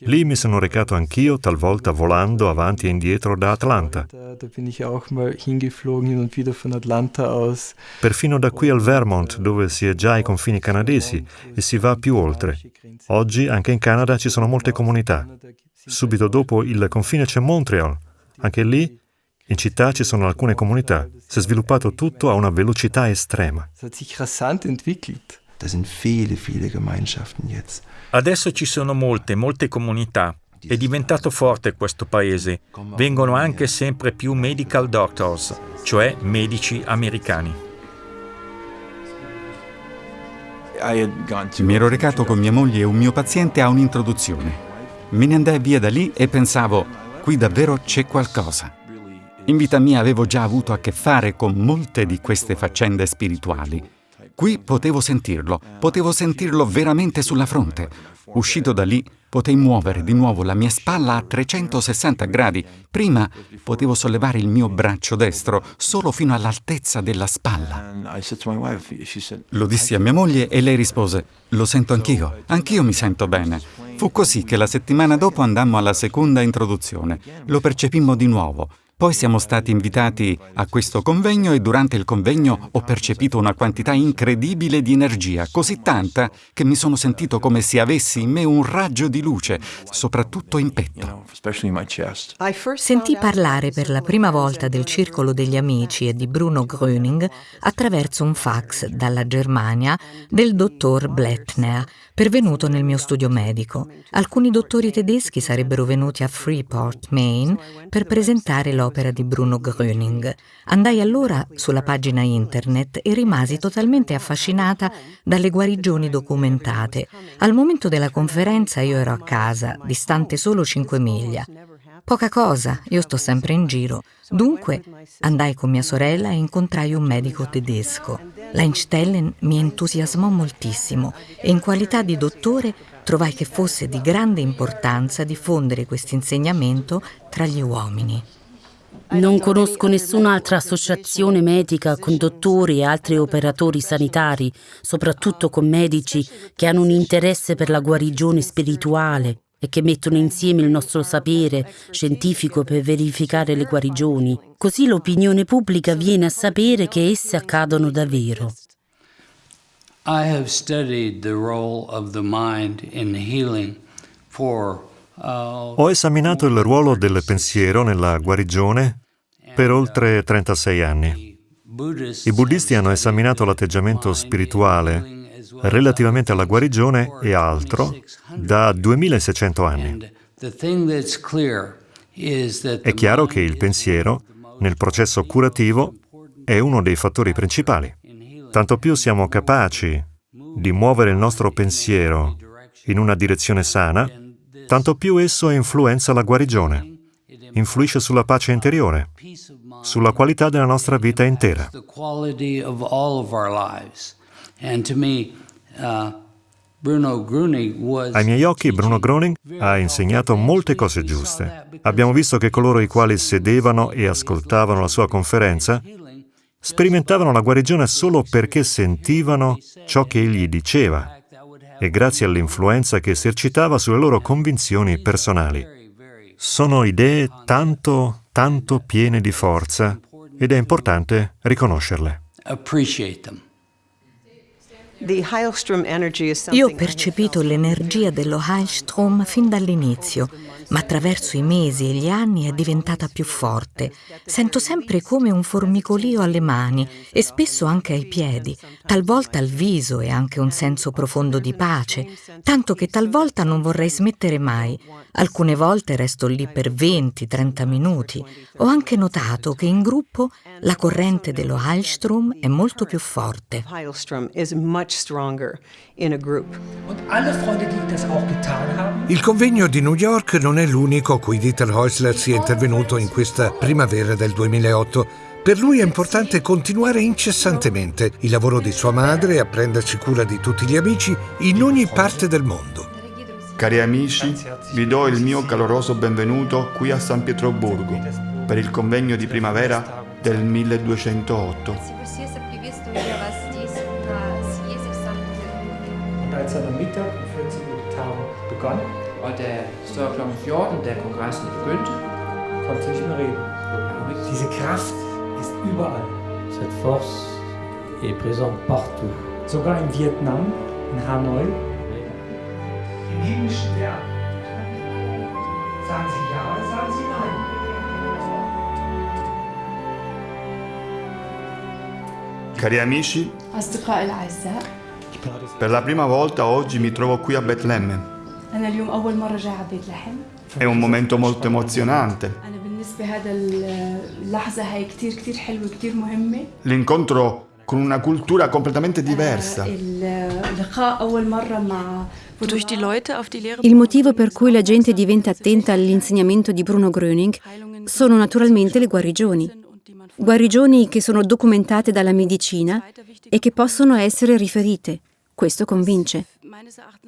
Lì mi sono recato anch'io, talvolta volando avanti e indietro da Atlanta. Perfino da qui al Vermont, dove si è già ai confini canadesi e si va più oltre. Oggi anche in Canada ci sono molte comunità. Subito dopo il confine c'è Montreal. Anche lì, in città, ci sono alcune comunità. Si è sviluppato tutto a una velocità estrema. Da sind viele, viele Gemeinschaften jetzt. Adesso ci sono molte, molte comunità. È diventato forte questo paese. Vengono anche sempre più medical doctors, cioè medici americani. Mi ero recato con mia moglie e un mio paziente a un'introduzione. Me ne andai via da lì e pensavo, qui davvero c'è qualcosa. In vita mia avevo già avuto a che fare con molte di queste faccende spirituali. Qui potevo sentirlo, potevo sentirlo veramente sulla fronte. Uscito da lì, potei muovere di nuovo la mia spalla a 360 gradi. Prima potevo sollevare il mio braccio destro solo fino all'altezza della spalla. Lo dissi a mia moglie e lei rispose: Lo sento anch'io, anch'io mi sento bene. Fu così che la settimana dopo andammo alla seconda introduzione. Lo percepimmo di nuovo. Poi siamo stati invitati a questo convegno e durante il convegno ho percepito una quantità incredibile di energia, così tanta che mi sono sentito come se avessi in me un raggio di luce, soprattutto in petto. Sentì parlare per la prima volta del Circolo degli Amici e di Bruno Gröning attraverso un fax dalla Germania del dottor Blettner, pervenuto nel mio studio medico. Alcuni dottori tedeschi sarebbero venuti a Freeport, Maine, per presentare l'opera di Bruno Gröning. Andai allora sulla pagina internet e rimasi totalmente affascinata dalle guarigioni documentate. Al momento della conferenza io ero a casa, distante solo 5 miglia. Poca cosa, io sto sempre in giro. Dunque andai con mia sorella e incontrai un medico tedesco. L'Einstellen mi entusiasmò moltissimo e in qualità di dottore trovai che fosse di grande importanza diffondere questo insegnamento tra gli uomini. Non conosco nessun'altra associazione medica con dottori e altri operatori sanitari, soprattutto con medici che hanno un interesse per la guarigione spirituale e che mettono insieme il nostro sapere scientifico per verificare le guarigioni. Così l'opinione pubblica viene a sapere che esse accadono davvero. I have studied the role of the mind in healing for Ho esaminato il ruolo del pensiero nella guarigione per oltre 36 anni. I buddisti hanno esaminato l'atteggiamento spirituale relativamente alla guarigione e altro da 2600 anni. È chiaro che il pensiero, nel processo curativo, è uno dei fattori principali. Tanto più siamo capaci di muovere il nostro pensiero in una direzione sana, tanto più esso influenza la guarigione, influisce sulla pace interiore, sulla qualità della nostra vita intera. Ai miei occhi Bruno Groning ha insegnato molte cose giuste. Abbiamo visto che coloro i quali sedevano e ascoltavano la sua conferenza sperimentavano la guarigione solo perché sentivano ciò che egli diceva e grazie all'influenza che esercitava sulle loro convinzioni personali. Sono idee tanto, tanto piene di forza ed è importante riconoscerle. Io ho percepito l'energia dello Heilstrom fin dall'inizio, ma attraverso i mesi e gli anni è diventata più forte. Sento sempre come un formicolio alle mani e spesso anche ai piedi, talvolta al viso e anche un senso profondo di pace, tanto che talvolta non vorrei smettere mai. Alcune volte resto lì per 20-30 minuti. Ho anche notato che in gruppo la corrente dello Heilstrom è molto più forte. Il convegno di New York non è l'unico a cui Dieter Häusler sia intervenuto in questa primavera del 2008. Per lui è importante continuare incessantemente il lavoro di sua madre e a prendersi cura di tutti gli amici in ogni parte del mondo. Cari amici, vi do il mio caloroso benvenuto qui a San Pietroburgo per il convegno di primavera del 1208. gang. Og da så kl. 14, da kongressen begyndte, kom til at reden. Diese Kraft ist überall. Cette force est présente partout. Sogar in Vietnam, in Hanoi. Die himmlischen werden. Sagen Sie ja oder sagen Sie nein? Cari amici, per la prima volta oggi mi trovo qui a Betlemme. È un momento molto emozionante. L'incontro con una cultura completamente diversa. Il motivo per cui la gente diventa attenta all'insegnamento di Bruno Gröning sono naturalmente le guarigioni. Guarigioni che sono documentate dalla medicina e che possono essere riferite. Questo convince.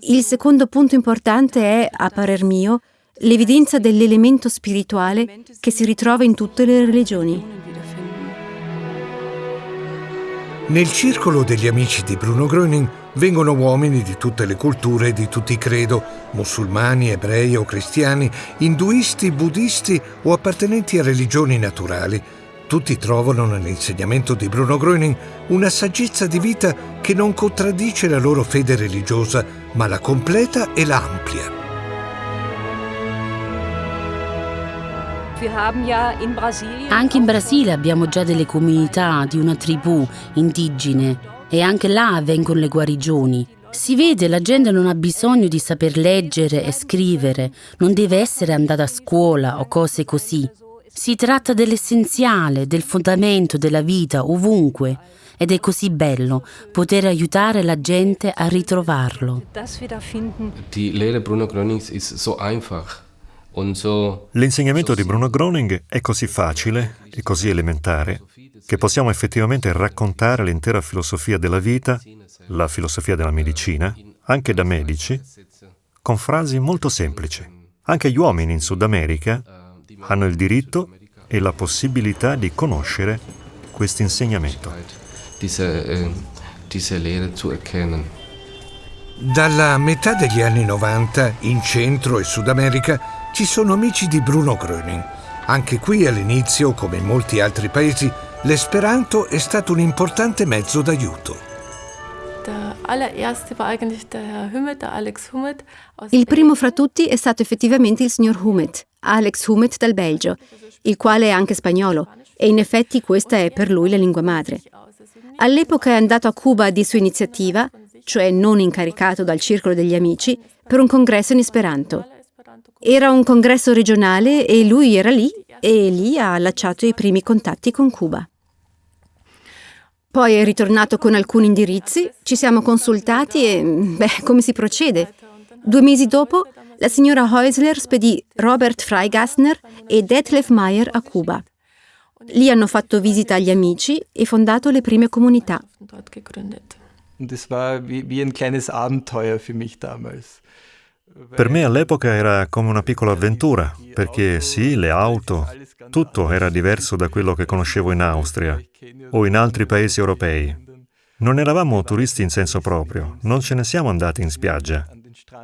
Il secondo punto importante è, a parer mio, l'evidenza dell'elemento spirituale che si ritrova in tutte le religioni. Nel circolo degli amici di Bruno Gröning vengono uomini di tutte le culture e di tutti i credo, musulmani, ebrei o cristiani, induisti, buddisti o appartenenti a religioni naturali. Tutti trovano nell'insegnamento di Bruno Gröning una saggezza di vita che non contraddice la loro fede religiosa, ma la completa e la amplia. Anche in Brasile abbiamo già delle comunità di una tribù indigene e anche là avvengono le guarigioni. Si vede, la gente non ha bisogno di saper leggere e scrivere, non deve essere andata a scuola o cose così. Si tratta dell'essenziale, del fondamento della vita ovunque ed è così bello poter aiutare la gente a ritrovarlo. Die Lehre Bruno Grönings ist so einfach. und so L'insegnamento di Bruno Groning è così facile e così elementare che possiamo effettivamente raccontare l'intera filosofia della vita, la filosofia della medicina, anche da medici, con frasi molto semplici. Anche gli uomini in Sud America hanno il diritto e la possibilità di conoscere questo insegnamento. erkennen. Dalla metà degli anni 90, in Centro e Sud America, ci sono amici di Bruno Gröning. Anche qui all'inizio, come in molti altri paesi, l'esperanto è stato un importante mezzo d'aiuto. Il primo fra tutti è stato effettivamente il signor Humet, Alex Humet dal Belgio, il quale è anche spagnolo, e in effetti questa è per lui la lingua madre. All'epoca è andato a Cuba di sua iniziativa, cioè non incaricato dal circolo degli amici, per un congresso in Esperanto. Era un congresso regionale e lui era lì e lì ha allacciato i primi contatti con Cuba. Poi è ritornato con alcuni indirizzi, ci siamo consultati e, beh, come si procede? Due mesi dopo, la signora Häusler spedì Robert Freigassner e Detlef Meyer a Cuba. Lì hanno fatto visita agli amici e fondato le prime comunità. Und das war wie, wie ein kleines Abenteuer für mich damals. Per me all'epoca era come una piccola avventura, perché sì, le auto, tutto era diverso da quello che conoscevo in Austria o in altri paesi europei. Non eravamo turisti in senso proprio, non ce ne siamo andati in spiaggia.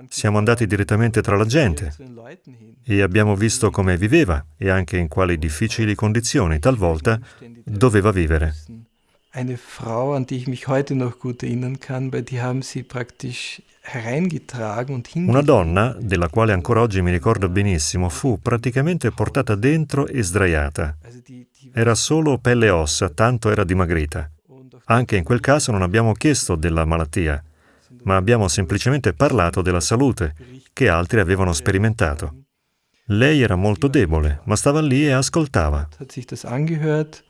Siamo andati direttamente tra la gente e abbiamo visto come viveva e anche in quali difficili condizioni talvolta doveva vivere. Eine Frau, an die ich mich heute noch gut erinnern und Una donna, della quale ancora oggi mi ricordo benissimo, fu praticamente portata dentro e sdraiata. Era solo pelle e ossa, tanto era dimagrita. Anche in quel caso non abbiamo chiesto della malattia, ma abbiamo semplicemente parlato della salute che altri avevano sperimentato. Lei era molto debole, ma stava lì e ascoltava. hat sich das angehört.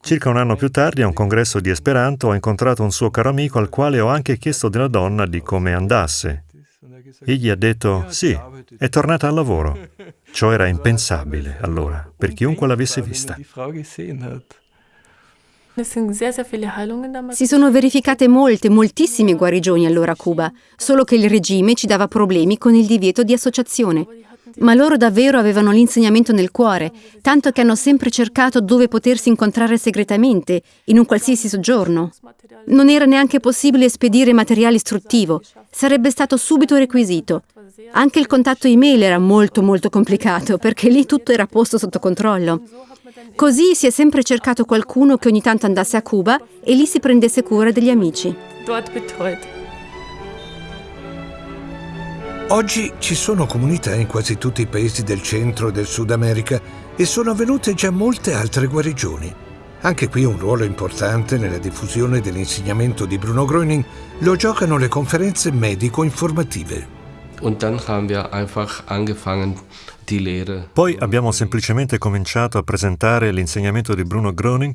Circa un anno più tardi, a un congresso di Esperanto, ho incontrato un suo caro amico al quale ho anche chiesto della donna di come andasse. Egli ha detto sì, è tornata al lavoro. Ciò era impensabile allora, per chiunque l'avesse vista. Si sono verificate molte, moltissime guarigioni allora a Cuba, solo che il regime ci dava problemi con il divieto di associazione. Ma loro davvero avevano l'insegnamento nel cuore, tanto che hanno sempre cercato dove potersi incontrare segretamente, in un qualsiasi soggiorno. Non era neanche possibile spedire materiale istruttivo, sarebbe stato subito requisito. Anche il contatto email era molto molto complicato, perché lì tutto era posto sotto controllo. Così si è sempre cercato qualcuno che ogni tanto andasse a Cuba e lì si prendesse cura degli amici. Oggi ci sono comunità in quasi tutti i paesi del centro e del Sud America e sono avvenute già molte altre guarigioni. Anche qui un ruolo importante nella diffusione dell'insegnamento di Bruno Gröning lo giocano le conferenze medico-informative. Poi abbiamo semplicemente cominciato a presentare l'insegnamento di Bruno Gröning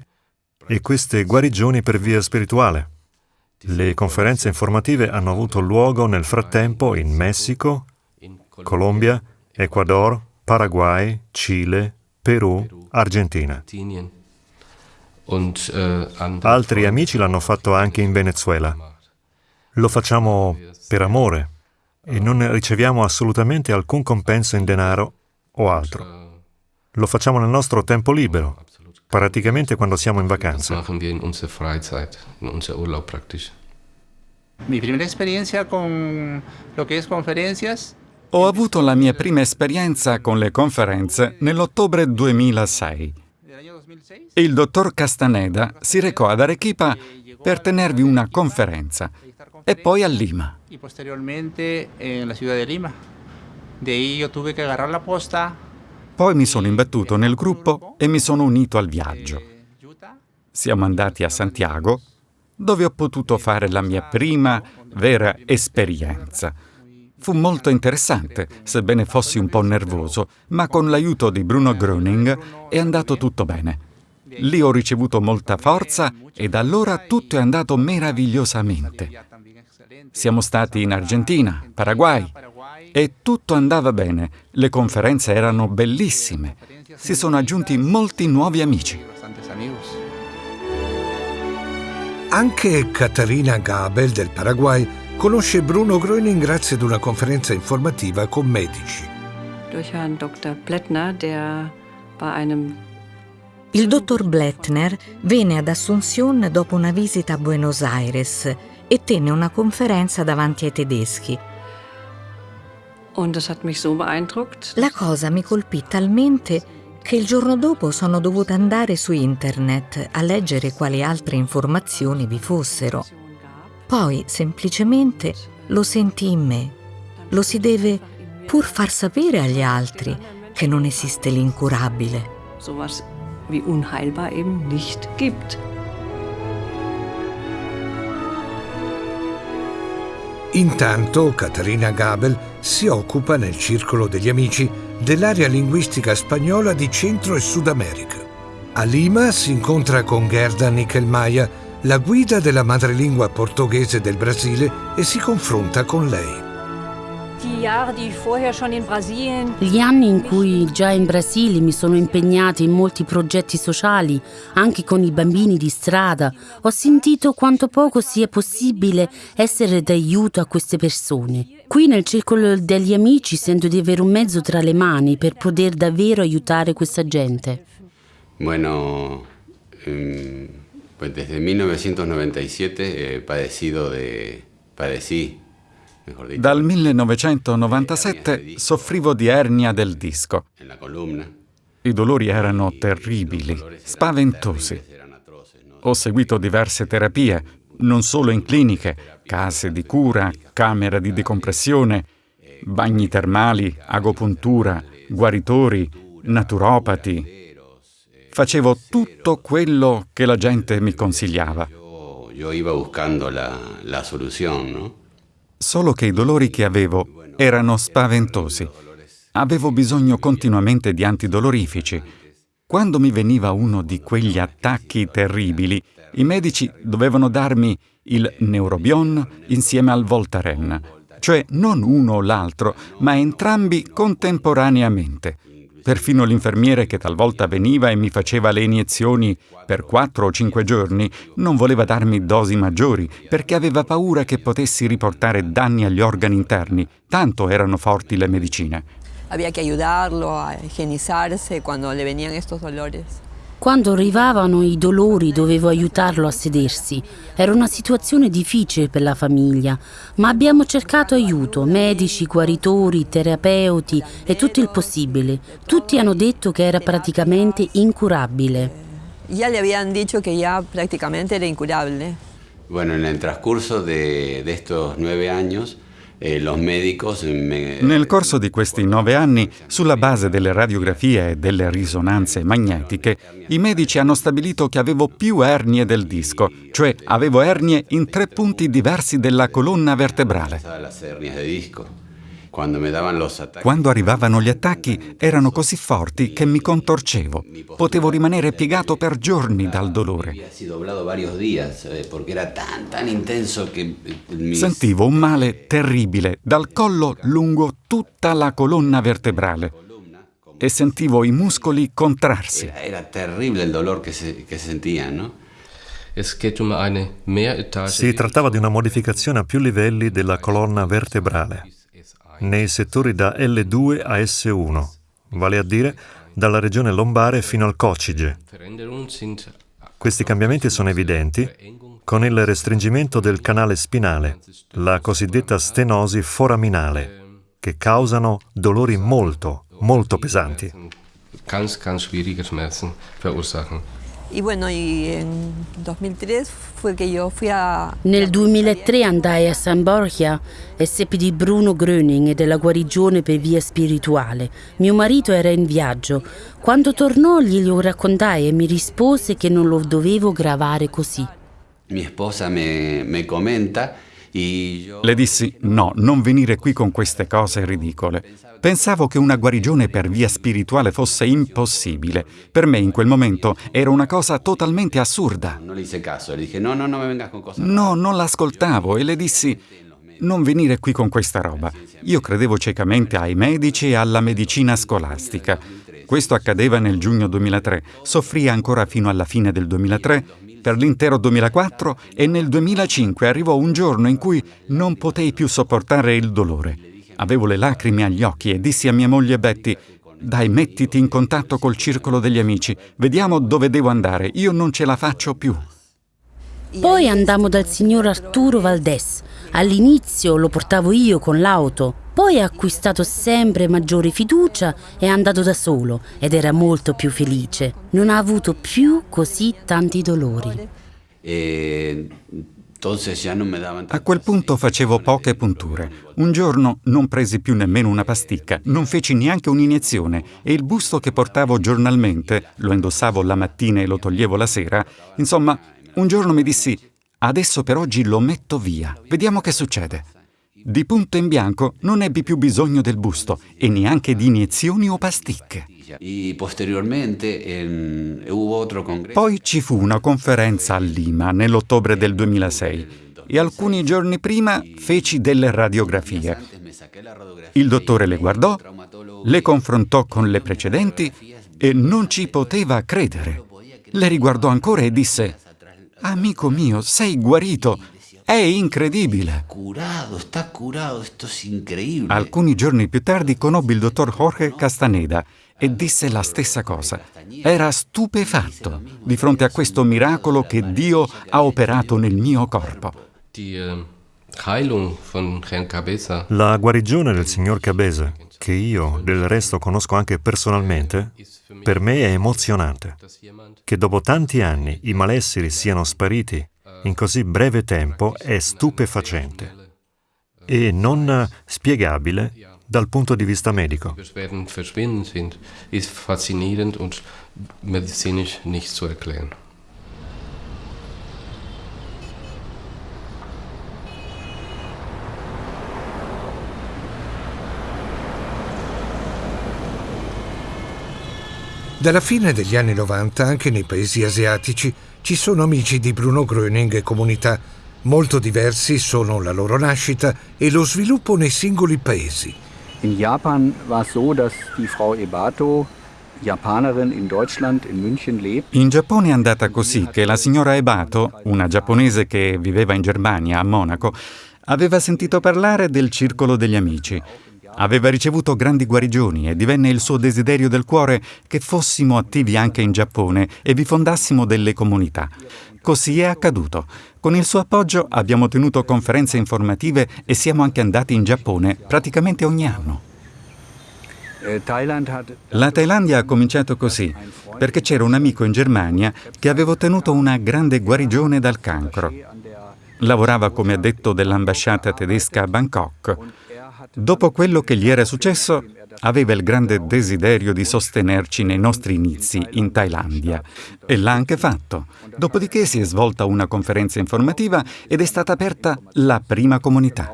e queste guarigioni per via spirituale. Le conferenze informative hanno avuto luogo nel frattempo in Messico, Colombia, Ecuador, Paraguay, Cile, Perù, Argentina. Altri amici l'hanno fatto anche in Venezuela. Lo facciamo per amore e non riceviamo assolutamente alcun compenso in denaro o altro. Lo facciamo nel nostro tempo libero, praticamente quando siamo in vacanza. Mi prima esperienza con lo che è conferenze Ho avuto la mia prima esperienza con le conferenze nell'ottobre 2006. Il dottor Castaneda si recò ad Arequipa per tenervi una conferenza e poi a Lima. Y posteriormente en la ciudad de Lima. De ahí yo tuve que agarrar la posta. Poi mi sono imbattuto nel gruppo e mi sono unito al viaggio. Siamo andati a Santiago, dove ho potuto fare la mia prima vera esperienza. Fu molto interessante, sebbene fossi un po' nervoso, ma con l'aiuto di Bruno Gröning è andato tutto bene. Lì ho ricevuto molta forza e da allora tutto è andato meravigliosamente. Siamo stati in Argentina, Paraguay e tutto andava bene. Le conferenze erano bellissime. Si sono aggiunti molti nuovi amici. Anche Caterina Gabel del Paraguay conosce Bruno Gröning grazie ad una conferenza informativa con medici. Il dottor Blettner venne ad Asunción dopo una visita a Buenos Aires e tenne una conferenza davanti ai tedeschi. La cosa mi colpì talmente che il giorno dopo sono dovuta andare su internet a leggere quali altre informazioni vi fossero. Poi semplicemente lo sentì in me. Lo si deve pur far sapere agli altri che non esiste l'incurabile. Sowas wie unheilbar eben nicht gibt. Intanto Caterina Gabel si occupa nel circolo degli amici dell'area linguistica spagnola di Centro e Sud America. A Lima si incontra con Gerda Nickelmaia, la guida della madrelingua portoghese del Brasile, e si confronta con lei. Gli anni in cui già in Brasile mi sono impegnata in molti progetti sociali, anche con i bambini di strada, ho sentito quanto poco sia possibile essere d'aiuto a queste persone. Qui nel circolo degli amici sento di avere un mezzo tra le mani per poter davvero aiutare questa gente. Bueno, eh, pues desde 1997 he padecido de... padecí dal 1997 soffrivo di ernia del disco. I dolori erano terribili, spaventosi. Ho seguito diverse terapie, non solo in cliniche, case di cura, camera di decompressione, bagni termali, agopuntura, guaritori, naturopati. Facevo tutto quello che la gente mi consigliava. Io iba buscando la, la solución, no? Solo che i dolori che avevo erano spaventosi. Avevo bisogno continuamente di antidolorifici. Quando mi veniva uno di quegli attacchi terribili, i medici dovevano darmi il Neurobion insieme al Voltaren, cioè non uno o l'altro, ma entrambi contemporaneamente. Perfino l'infermiere che talvolta veniva e mi faceva le iniezioni per quattro o cinque giorni non voleva darmi dosi maggiori perché aveva paura che potessi riportare danni agli organi interni, tanto erano forti le medicine. había que ayudarlo a higienizarse cuando le venían estos dolores. Quando arrivavano i dolori dovevo aiutarlo a sedersi. Era una situazione difficile per la famiglia, ma abbiamo cercato aiuto, medici, guaritori, terapeuti e tutto il possibile. Tutti hanno detto che era praticamente incurabile. Ya le habían dicho que ya prácticamente era incurable. Bueno, en el transcurso de, de estos nueve años, Nel corso di questi nove anni, sulla base delle radiografie e delle risonanze magnetiche, i medici hanno stabilito che avevo più ernie del disco, cioè avevo ernie in tre punti diversi della colonna vertebrale. Quando arrivavano gli attacchi erano così forti che mi contorcevo. Potevo rimanere piegato per giorni dal dolore. Eh, eh. Sentivo un male terribile dal collo lungo tutta la colonna vertebrale e sentivo i muscoli contrarsi. Era, era terrible el dolor que se, que se sentían, ¿no? Si trattava di una modificazione a più livelli della colonna vertebrale, nei settori da L2 a S1, vale a dire dalla regione lombare fino al coccige. Questi cambiamenti sono evidenti con il restringimento del canale spinale, la cosiddetta stenosi foraminale, che causano dolori molto, molto pesanti. Y bueno, y en 2003 fue que yo fui a... Nel 2003 andai a San Borgia e seppi di Bruno Gröning e della guarigione per via spirituale. Mio marito era in viaggio. Quando tornò glielo raccontai e mi rispose che non lo dovevo gravare così. Mi sposa me, me comenta le dissi no, non venire qui con queste cose ridicole. Pensavo che una guarigione per via spirituale fosse impossibile. Per me in quel momento era una cosa totalmente assurda. No, non l'ascoltavo e le dissi non venire qui con questa roba. Io credevo ciecamente ai medici e alla medicina scolastica. Questo accadeva nel giugno 2003, soffrì ancora fino alla fine del 2003 per l'intero 2004 e nel 2005 arrivò un giorno in cui non potei più sopportare il dolore. Avevo le lacrime agli occhi e dissi a mia moglie Betty dai, mettiti in contatto col circolo degli amici, vediamo dove devo andare, io non ce la faccio più. Poi andammo dal signor Arturo Valdés. All'inizio lo portavo io con l'auto, poi ha acquistato sempre maggiore fiducia e è andato da solo ed era molto più felice. Non ha avuto più così tanti dolori. E... A quel punto facevo poche punture. Un giorno non presi più nemmeno una pasticca, non feci neanche un'iniezione e il busto che portavo giornalmente, lo indossavo la mattina e lo toglievo la sera, insomma, un giorno mi dissi Adesso per oggi lo metto via, vediamo che succede. Di punto in bianco non ebbi più bisogno del busto e neanche di iniezioni o pasticche. Poi ci fu una conferenza a Lima nell'ottobre del 2006 e alcuni giorni prima feci delle radiografie. Il dottore le guardò, le confrontò con le precedenti e non ci poteva credere. Le riguardò ancora e disse Amico mio, sei guarito. È incredibile. Curato, sta curato, questo è incredibile. Alcuni giorni più tardi conobbi il dottor Jorge Castaneda e disse la stessa cosa. Era stupefatto di fronte a questo miracolo che Dio ha operato nel mio corpo. La guarigione del signor Cabeza, che io del resto conosco anche personalmente, per me è emozionante. Che dopo tanti anni i malesseri siano spariti in così breve tempo è stupefacente e non spiegabile dal punto di vista medico. Dalla fine degli anni 90 anche nei paesi asiatici ci sono amici di Bruno Gröning e comunità. Molto diversi sono la loro nascita e lo sviluppo nei singoli paesi. In Japan war es so, dass die Frau Ebato. In Giappone è andata così che la signora Ebato, una giapponese che viveva in Germania, a Monaco, aveva sentito parlare del circolo degli amici Aveva ricevuto grandi guarigioni e divenne il suo desiderio del cuore che fossimo attivi anche in Giappone e vi fondassimo delle comunità. Così è accaduto. Con il suo appoggio abbiamo tenuto conferenze informative e siamo anche andati in Giappone praticamente ogni anno. La Thailandia ha cominciato così, perché c'era un amico in Germania che aveva ottenuto una grande guarigione dal cancro. Lavorava come addetto dell'ambasciata tedesca a Bangkok. Dopo quello che gli era successo, aveva il grande desiderio di sostenerci nei nostri inizi in Thailandia e l'ha anche fatto. Dopodiché si è svolta una conferenza informativa ed è stata aperta la prima comunità.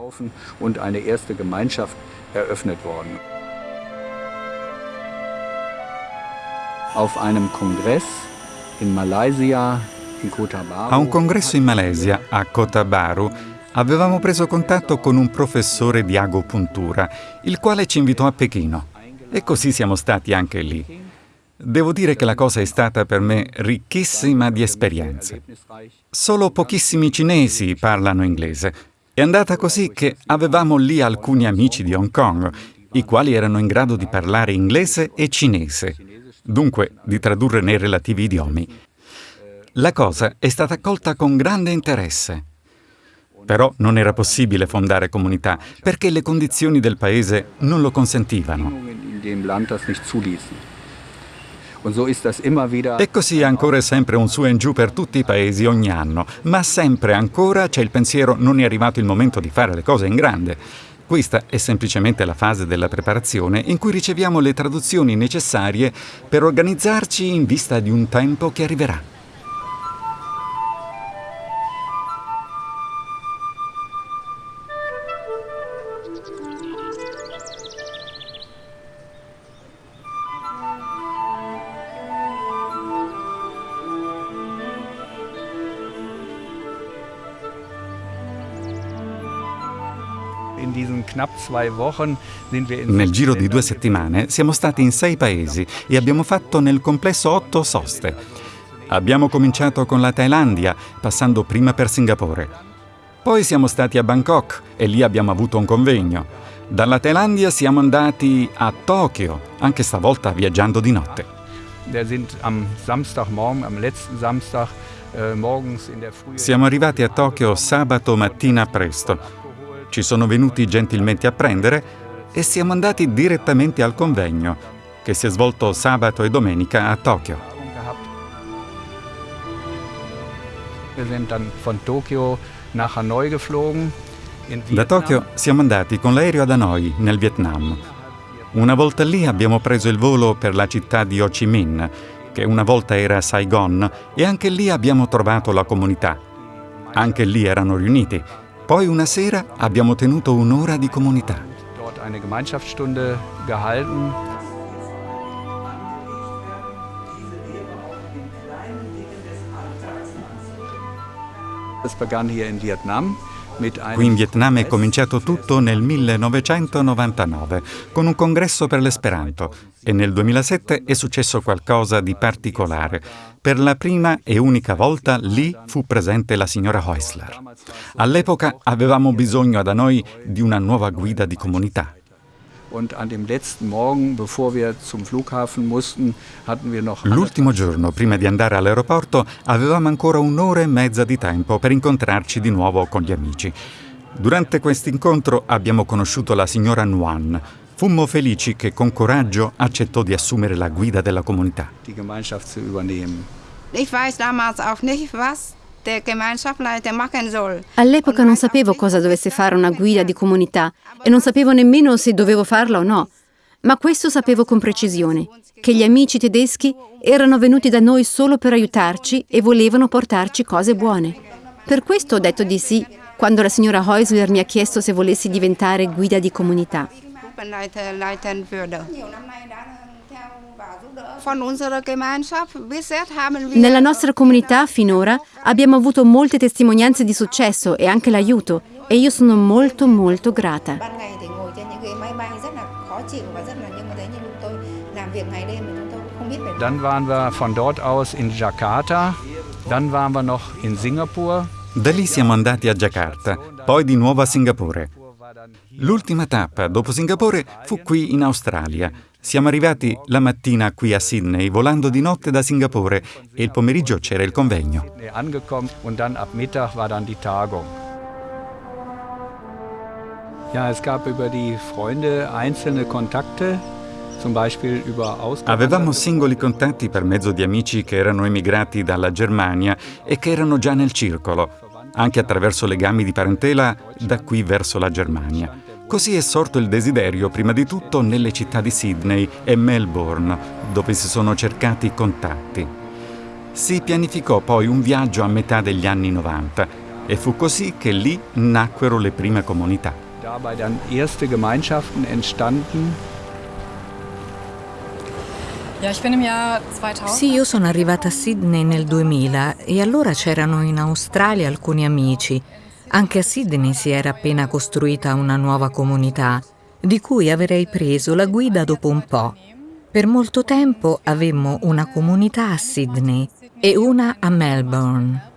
A un congresso in Malesia, a Cotabaru, avevamo preso contatto con un professore di agopuntura, il quale ci invitò a Pechino. E così siamo stati anche lì. Devo dire che la cosa è stata per me ricchissima di esperienze. Solo pochissimi cinesi parlano inglese. È andata così che avevamo lì alcuni amici di Hong Kong, i quali erano in grado di parlare inglese e cinese dunque di tradurre nei relativi idiomi. La cosa è stata accolta con grande interesse. Però non era possibile fondare comunità perché le condizioni del paese non lo consentivano. E così ancora e sempre un su e giù per tutti i paesi ogni anno, ma sempre ancora c'è il pensiero non è arrivato il momento di fare le cose in grande. Questa è semplicemente la fase della preparazione in cui riceviamo le traduzioni necessarie per organizzarci in vista di un tempo che arriverà. Nel giro di due settimane siamo stati in sei paesi e abbiamo fatto nel complesso otto soste. Abbiamo cominciato con la Thailandia, passando prima per Singapore. Poi siamo stati a Bangkok e lì abbiamo avuto un convegno. Dalla Thailandia siamo andati a Tokyo, anche stavolta viaggiando di notte. Äh, siamo arrivati a Tokyo sabato mattina presto ci sono venuti gentilmente a prendere e siamo andati direttamente al convegno, che si è svolto sabato e domenica a Tokyo. Da Tokyo siamo andati con l'aereo ad Hanoi, nel Vietnam. Una volta lì abbiamo preso il volo per la città di Ho Chi Minh, che una volta era Saigon, e anche lì abbiamo trovato la comunità. Anche lì erano riuniti poi una sera abbiamo tenuto un'ora di comunità. Qui in Vietnam è cominciato tutto nel 1999 con un congresso per l'esperanto e nel 2007 è successo qualcosa di particolare. Per la prima e unica volta lì fu presente la signora Heusler. All'epoca avevamo bisogno da noi di una nuova guida di comunità. L'ultimo giorno, prima di andare all'aeroporto, avevamo ancora un'ora e mezza di tempo per incontrarci di nuovo con gli amici. Durante questo incontro abbiamo conosciuto la signora Nguyen. Fummo felici che con coraggio accettò di assumere la guida della comunità. Ich weiß damals auch nicht, was All'epoca non sapevo cosa dovesse fare una guida di comunità e non sapevo nemmeno se dovevo farla o no. Ma questo sapevo con precisione, che gli amici tedeschi erano venuti da noi solo per aiutarci e volevano portarci cose buone. Per questo ho detto di sì quando la signora Heusler mi ha chiesto se volessi diventare guida di comunità. Nella nostra comunità finora abbiamo avuto molte testimonianze di successo e anche l'aiuto e io sono molto molto grata. Dann waren wir von dort aus in Jakarta, dann waren wir noch in Singapur. Da lì siamo andati a Jakarta, poi di nuovo a Singapore. L'ultima tappa dopo Singapore fu qui in Australia. Siamo arrivati la mattina qui a Sydney, volando di notte da Singapore e il pomeriggio c'era il convegno. Avevamo singoli contatti per mezzo di amici che erano emigrati dalla Germania e che erano già nel circolo, anche attraverso legami di parentela da qui verso la Germania. Così è sorto il desiderio, prima di tutto, nelle città di Sydney e Melbourne, dove si sono cercati contatti. Si pianificò poi un viaggio a metà degli anni 90 e fu così che lì nacquero le prime comunità. dabei dann erste Gemeinschaften entstanden. Sì, io sono arrivata a Sydney nel 2000 e allora c'erano in Australia alcuni amici. Anche a Sydney si era appena costruita una nuova comunità, di cui avrei preso la guida dopo un po'. Per molto tempo avemmo una comunità a Sydney e una a Melbourne.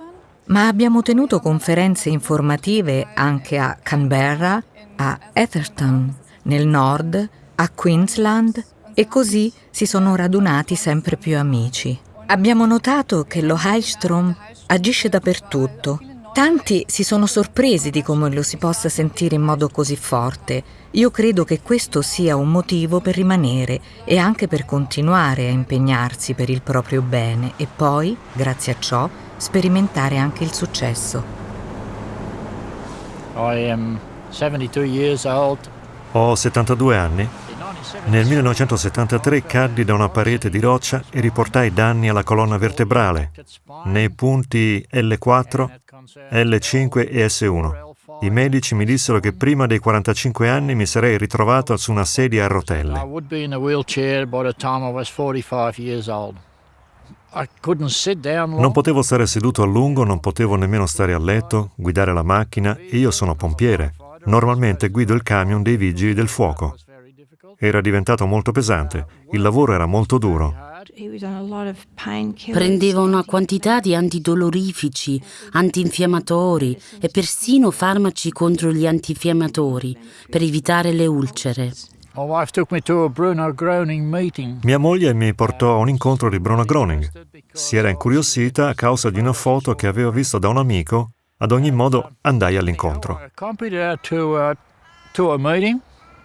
Ma abbiamo tenuto conferenze informative anche a Canberra, a Atherton, nel nord, a Queensland e così si sono radunati sempre più amici. Abbiamo notato che lo Heilstrom agisce dappertutto. Tanti si sono sorpresi di come lo si possa sentire in modo così forte. Io credo che questo sia un motivo per rimanere e anche per continuare a impegnarsi per il proprio bene e poi, grazie a ciò, sperimentare anche il successo. I am 72 years old. Ho 72 anni. Nel 1973 caddi da una parete di roccia e riportai danni alla colonna vertebrale, nei punti L4, L5 e S1. I medici mi dissero che prima dei 45 anni mi sarei ritrovato su una sedia a rotelle. would be in a wheelchair by the time I was 45 years old. I couldn't sit down long. Non potevo stare seduto a lungo, non potevo nemmeno stare a letto, guidare la macchina e io sono pompiere. Normalmente guido il camion dei vigili del fuoco. Era diventato molto pesante, il lavoro era molto duro. Prendeva una quantità di antidolorifici, antinfiammatori e persino farmaci contro gli antinfiammatori per evitare le ulcere. Mia moglie mi portò a un incontro di Bruno Groening. Si era incuriosita a causa di una foto che aveva visto da un amico. Ad ogni modo andai all'incontro.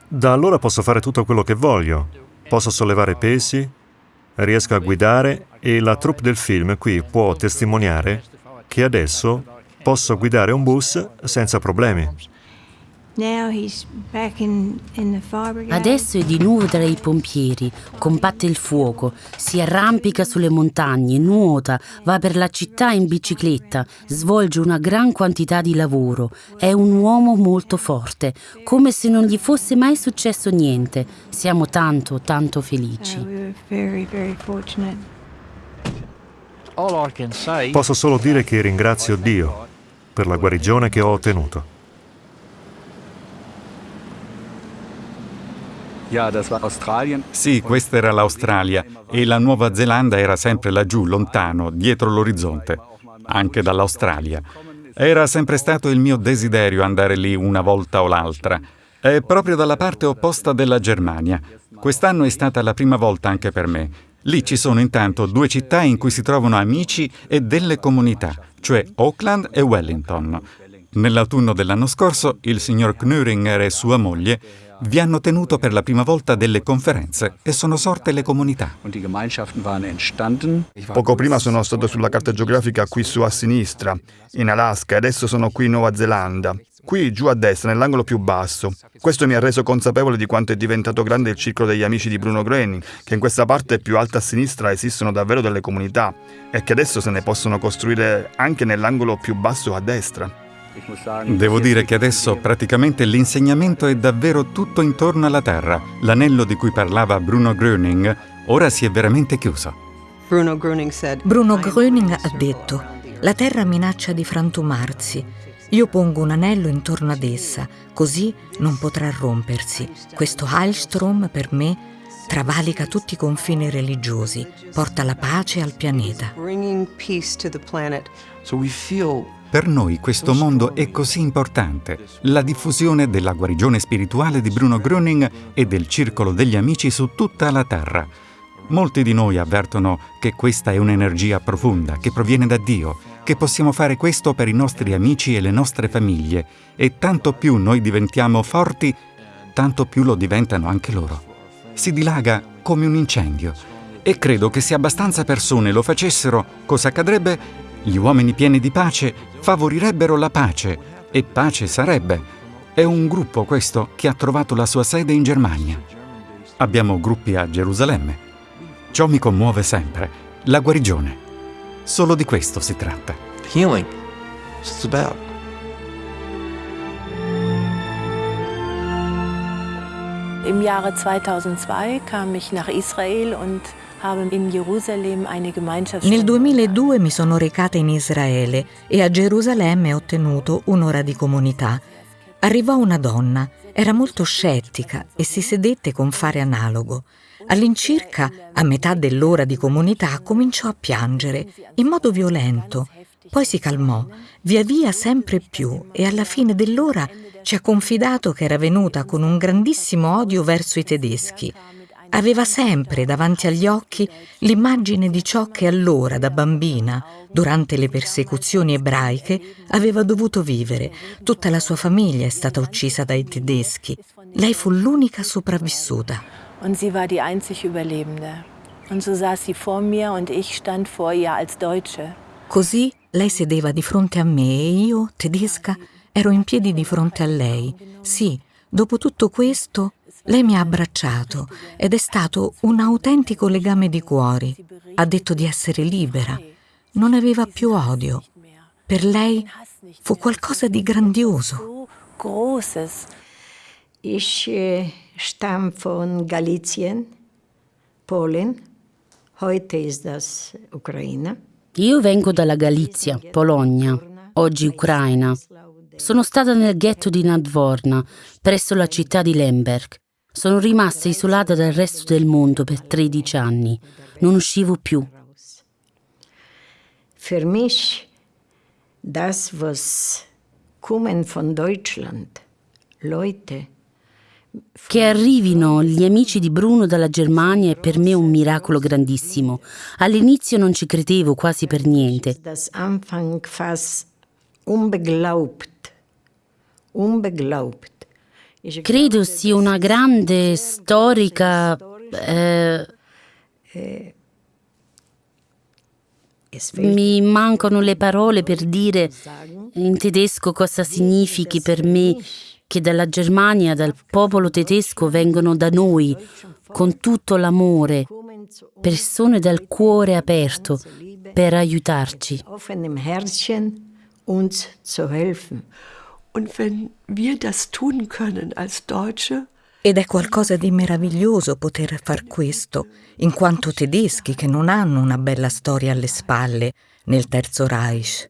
Da allora posso fare tutto quello che voglio. Posso sollevare pesi, riesco a guidare e la troupe del film qui può testimoniare che adesso posso guidare un bus senza problemi. Adesso è di nuovo tra i pompieri, combatte il fuoco, si arrampica sulle montagne, nuota, va per la città in bicicletta, svolge una gran quantità di lavoro. È un uomo molto forte, come se non gli fosse mai successo niente. Siamo tanto, tanto felici. Say Posso solo dire che ringrazio Dio per la guarigione che ho ottenuto. Ja, das war Australien. Sì, questa era l'Australia e la Nuova Zelanda era sempre laggiù, lontano, dietro l'orizzonte, anche dall'Australia. Era sempre stato il mio desiderio andare lì una volta o l'altra. È proprio dalla parte opposta della Germania. Quest'anno è stata la prima volta anche per me. Lì ci sono intanto due città in cui si trovano amici e delle comunità, cioè Auckland e Wellington. Nell'autunno dell'anno scorso il signor Knöringer e sua moglie vi hanno tenuto per la prima volta delle conferenze e sono sorte le comunità. Poco prima sono stato sulla carta geografica qui su a sinistra, in Alaska, e adesso sono qui in Nuova Zelanda. Qui giù a destra, nell'angolo più basso. Questo mi ha reso consapevole di quanto è diventato grande il circolo degli amici di Bruno Groening, che in questa parte più alta a sinistra esistono davvero delle comunità e che adesso se ne possono costruire anche nell'angolo più basso a destra. Devo dire che adesso praticamente l'insegnamento è davvero tutto intorno alla Terra. L'anello di cui parlava Bruno Gröning ora si è veramente chiuso. Bruno Gröning said, Bruno Gröning ha detto, la Terra minaccia di frantumarsi. Io pongo un anello intorno ad essa, così non potrà rompersi. Questo Heilstrom per me travalica tutti i confini religiosi, porta la pace al pianeta. Per noi questo mondo è così importante, la diffusione della guarigione spirituale di Bruno Gröning e del circolo degli amici su tutta la Terra. Molti di noi avvertono che questa è un'energia profonda, che proviene da Dio, che possiamo fare questo per i nostri amici e le nostre famiglie e tanto più noi diventiamo forti, tanto più lo diventano anche loro. Si dilaga come un incendio e credo che se abbastanza persone lo facessero, cosa accadrebbe? Gli uomini pieni di pace favorirebbero la pace e pace sarebbe. È un gruppo questo che ha trovato la sua sede in Germania. Abbiamo gruppi a Gerusalemme. Ciò mi commuove sempre, la guarigione. Solo di questo si tratta. Healing. It's about. Im Jahre 2002 kam ich nach Israel und Nel 2002 mi sono recata in Israele e a Gerusalemme ho ottenuto un'ora di comunità. Arrivò una donna, era molto scettica e si sedette con fare analogo. All'incirca, a metà dell'ora di comunità, cominciò a piangere in modo violento. Poi si calmò, via via sempre più, e alla fine dell'ora ci ha confidato che era venuta con un grandissimo odio verso i tedeschi. Aveva sempre davanti agli occhi l'immagine di ciò che allora, da bambina, durante le persecuzioni ebraiche, aveva dovuto vivere. Tutta la sua famiglia è stata uccisa dai tedeschi. Lei fu l'unica sopravvissuta. Und sie war die einzig Überlebende. Und so saß sie vor mir und ich stand vor ihr als Deutsche. Così lei sedeva di fronte a me e io, tedesca, ero in piedi di fronte a lei. Sì, dopo tutto questo, lei mi ha abbracciato ed è stato un autentico legame di cuori. Ha detto di essere libera. Non aveva più odio. Per lei fu qualcosa di grandioso. Ich äh, stamme von Galizien, Polen. Heute ist das Ucraina. Io vengo dalla Galizia, Polonia, oggi Ucraina. Sono stata nel ghetto di Nadvorna, presso la città di Lemberg. Sono rimasta isolata dal resto del mondo per 13 anni. Non uscivo più. Für mich, das, was kommen von Deutschland, Leute, che arrivino gli amici di Bruno dalla Germania è per me un miracolo grandissimo. All'inizio non ci credevo quasi per niente. Das Anfang fast unbeglaubt. Unbeglaubt. Credo sia una grande storica... Eh, mi mancano le parole per dire in tedesco cosa significhi per me che dalla Germania, dal popolo tedesco vengono da noi con tutto l'amore, persone dal cuore aperto per aiutarci. Und wenn wir das tun können als Deutsche, ed è qualcosa di meraviglioso poter far questo, in quanto tedeschi che non hanno una bella storia alle spalle nel Terzo Reich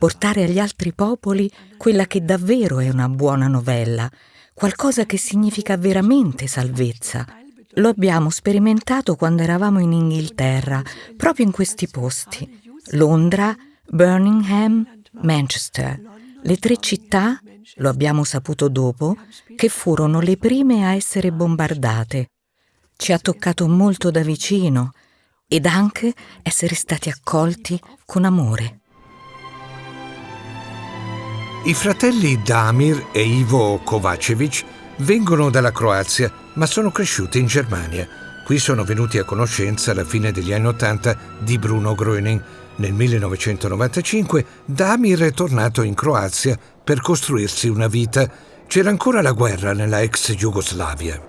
portare agli altri popoli quella che davvero è una buona novella, qualcosa che significa veramente salvezza. Lo abbiamo sperimentato quando eravamo in Inghilterra, proprio in questi posti. Londra, Birmingham, Manchester. Le tre città, lo abbiamo saputo dopo, che furono le prime a essere bombardate. Ci ha toccato molto da vicino ed anche essere stati accolti con amore. I fratelli Damir e Ivo Kovacevic vengono dalla Croazia, ma sono cresciuti in Germania. Qui sono venuti a conoscenza alla fine degli anni Ottanta di Bruno Gröning. Nel 1995 Damir è tornato in Croazia per costruirsi una vita. C'era ancora la guerra nella ex Jugoslavia.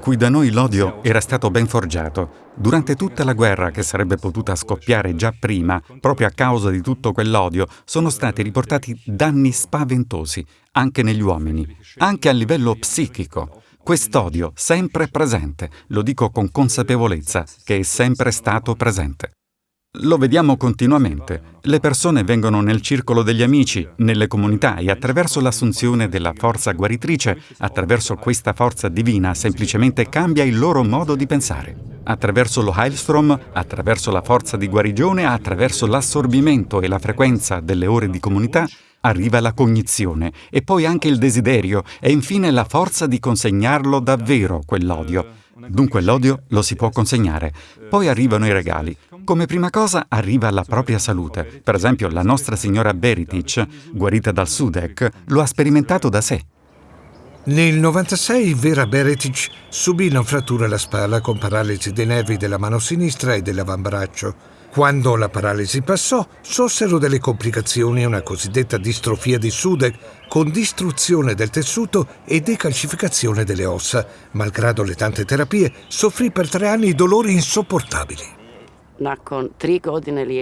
Qui da noi l'odio era stato ben forgiato. Durante tutta la guerra che sarebbe potuta scoppiare già prima, proprio a causa di tutto quell'odio, sono stati riportati danni spaventosi, anche negli uomini, anche a livello psichico. Quest'odio sempre presente, lo dico con consapevolezza, che è sempre stato presente. Lo vediamo continuamente. Le persone vengono nel circolo degli amici, nelle comunità e attraverso l'assunzione della forza guaritrice, attraverso questa forza divina, semplicemente cambia il loro modo di pensare. Attraverso lo Heilstrom, attraverso la forza di guarigione, attraverso l'assorbimento e la frequenza delle ore di comunità, arriva la cognizione e poi anche il desiderio e infine la forza di consegnarlo davvero quell'odio. Dunque l'odio lo si può consegnare. Poi arrivano i regali. Come prima cosa arriva la propria salute. Per esempio la nostra signora Beritic, guarita dal Sudek, lo ha sperimentato da sé. Nel 96 Vera Beretic subì una frattura alla spalla con paralisi dei nervi della mano sinistra e dell'avambraccio. Quando la paralisi passò, sorsero delle complicazioni e una cosiddetta distrofia di Sudek con distruzione del tessuto e decalcificazione delle ossa. Malgrado le tante terapie, soffrì per tre anni dolori insopportabili.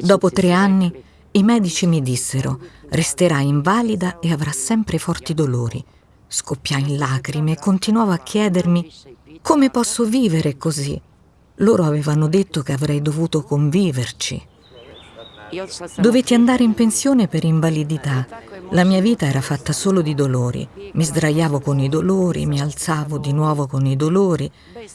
Dopo tre anni, i medici mi dissero resterà invalida e avrà sempre forti dolori. Scoppiai in lacrime e continuavo a chiedermi come posso vivere così. Loro avevano detto che avrei dovuto conviverci. Dovetti andare in pensione per invalidità. La mia vita era fatta solo di dolori. Mi sdraiavo con i dolori, mi alzavo di nuovo con i dolori.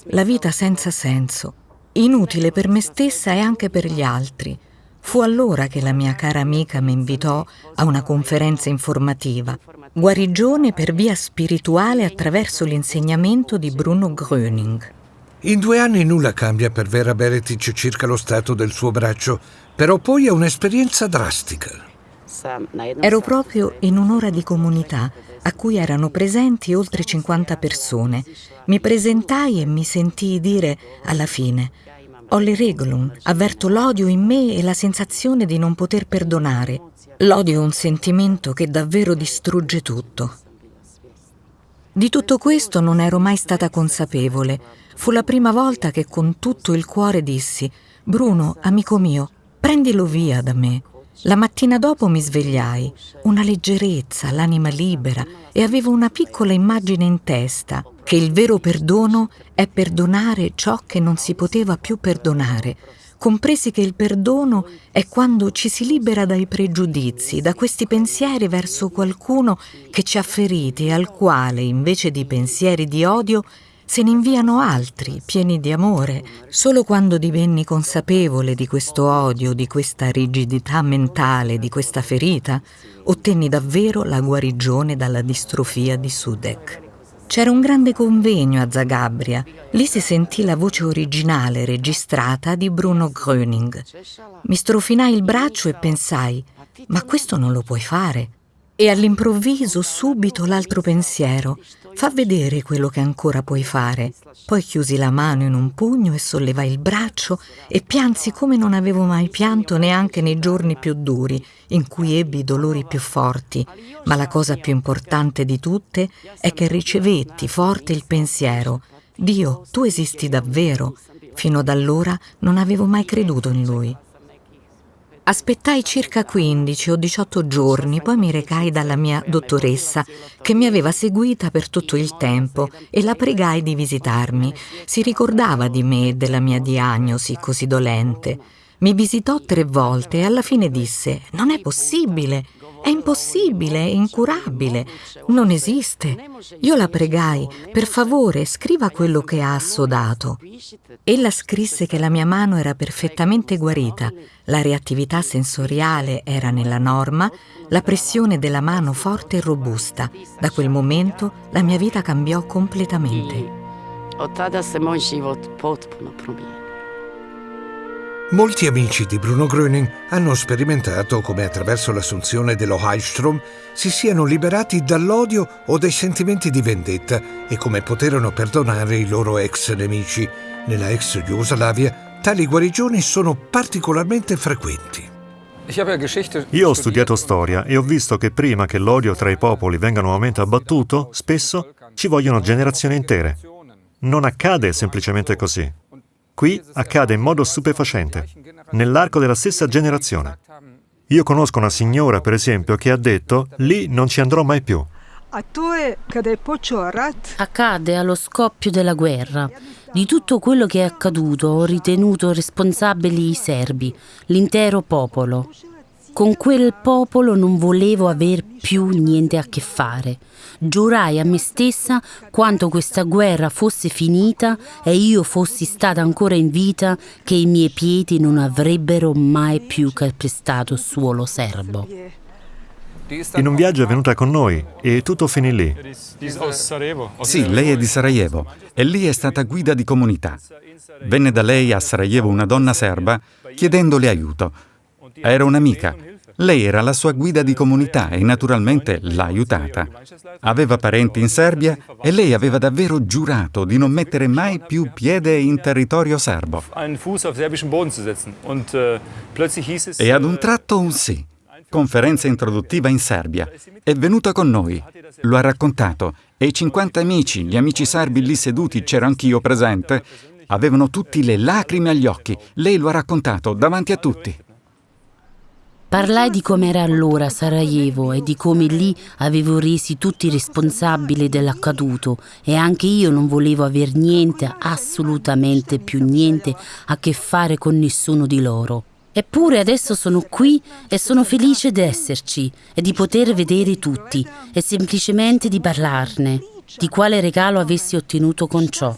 La vita senza senso. Inutile per me stessa e anche per gli altri. Fu allora che la mia cara amica mi invitò a una conferenza informativa. Guarigione per via spirituale attraverso l'insegnamento di Bruno Gröning. In due anni nulla cambia per Vera Beretic circa lo stato del suo braccio, però poi è un'esperienza drastica. Ero proprio in un'ora di comunità a cui erano presenti oltre 50 persone. Mi presentai e mi sentii dire alla fine ho le regulum, avverto l'odio in me e la sensazione di non poter perdonare. L'odio è un sentimento che davvero distrugge tutto. Di tutto questo non ero mai stata consapevole. Fu la prima volta che con tutto il cuore dissi Bruno, amico mio, prendilo via da me. La mattina dopo mi svegliai, una leggerezza, l'anima libera e avevo una piccola immagine in testa, che il vero perdono è perdonare ciò che non si poteva più perdonare, compresi che il perdono è quando ci si libera dai pregiudizi, da questi pensieri verso qualcuno che ci ha feriti e al quale, invece di pensieri di odio, se ne inviano altri, pieni di amore. Solo quando divenni consapevole di questo odio, di questa rigidità mentale, di questa ferita, ottenni davvero la guarigione dalla distrofia di Sudek. C'era un grande convegno a Zagabria. Lì si sentì la voce originale registrata di Bruno Gröning. Mi strofinai il braccio e pensai, ma questo non lo puoi fare. E all'improvviso subito l'altro pensiero, fa vedere quello che ancora puoi fare. Poi chiusi la mano in un pugno e sollevai il braccio e piansi come non avevo mai pianto neanche nei giorni più duri, in cui ebbi dolori più forti. Ma la cosa più importante di tutte è che ricevetti forte il pensiero, Dio, tu esisti davvero. Fino ad allora non avevo mai creduto in Lui. Aspettai circa 15 o 18 giorni, poi mi recai dalla mia dottoressa, che mi aveva seguita per tutto il tempo, e la pregai di visitarmi. Si ricordava di me e della mia diagnosi così dolente. Mi visitò tre volte e alla fine disse «Non è possibile, è impossibile, è incurabile, non esiste». Io la pregai «Per favore, scriva quello che ha assodato». Ella scrisse che la mia mano era perfettamente guarita, la reattività sensoriale era nella norma, la pressione della mano forte e robusta. Da quel momento la mia vita cambiò completamente. Molti amici di Bruno Gröning hanno sperimentato come attraverso l'assunzione dello Heilstrom si siano liberati dall'odio o dai sentimenti di vendetta e come poterono perdonare i loro ex nemici. Nella ex Jugoslavia tali guarigioni sono particolarmente frequenti. Io ho studiato storia e ho visto che prima che l'odio tra i popoli venga nuovamente abbattuto, spesso ci vogliono generazioni intere. Non accade semplicemente così. Qui accade in modo stupefacente, nell'arco della stessa generazione. Io conosco una signora, per esempio, che ha detto, lì non ci andrò mai più. Accade allo scoppio della guerra. Di tutto quello che è accaduto ho ritenuto responsabili i serbi, l'intero popolo. Con quel popolo non volevo aver più niente a che fare. Giurai a me stessa quanto questa guerra fosse finita e io fossi stata ancora in vita che i miei piedi non avrebbero mai più calpestato suolo serbo. In un viaggio è venuta con noi e tutto finì lì. Sì, lei è di Sarajevo e lì è stata guida di comunità. Venne da lei a Sarajevo una donna serba chiedendole aiuto. Era un'amica. Lei era la sua guida di comunità e naturalmente l'ha aiutata. Aveva parenti in Serbia e lei aveva davvero giurato di non mettere mai più piede in territorio serbo. E ad un tratto un sì conferenza introduttiva in Serbia. È venuta con noi, lo ha raccontato, e i 50 amici, gli amici serbi lì seduti, c'ero anch'io presente, avevano tutti le lacrime agli occhi. Lei lo ha raccontato davanti a tutti. Parlai di com'era allora Sarajevo e di come lì avevo resi tutti responsabili dell'accaduto e anche io non volevo aver niente, assolutamente più niente, a che fare con nessuno di loro. Eppure adesso sono qui e sono felice di esserci e di poter vedere tutti e semplicemente di parlarne, di quale regalo avessi ottenuto con ciò.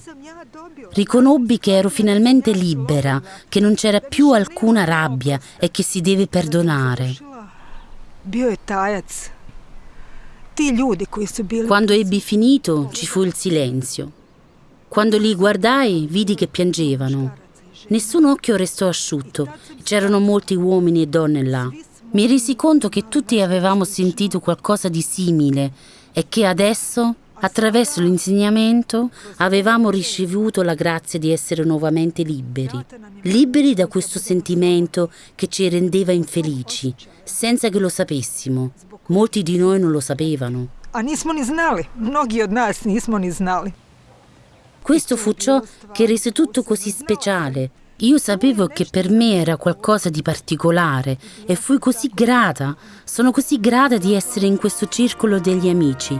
Riconobbi che ero finalmente libera, che non c'era più alcuna rabbia e che si deve perdonare. Quando ebbi finito ci fu il silenzio. Quando li guardai vidi che piangevano. Nessun occhio restò asciutto. C'erano molti uomini e donne là. Mi resi conto che tutti avevamo sentito qualcosa di simile e che adesso, attraverso l'insegnamento, avevamo ricevuto la grazia di essere nuovamente liberi. Liberi da questo sentimento che ci rendeva infelici, senza che lo sapessimo. Molti di noi non lo sapevano. A nismo ni znali, mnogi od nas nismo ni znali. Questo fu ciò che rese tutto così speciale. Io sapevo che per me era qualcosa di particolare e fui così grata, sono così grata di essere in questo circolo degli amici.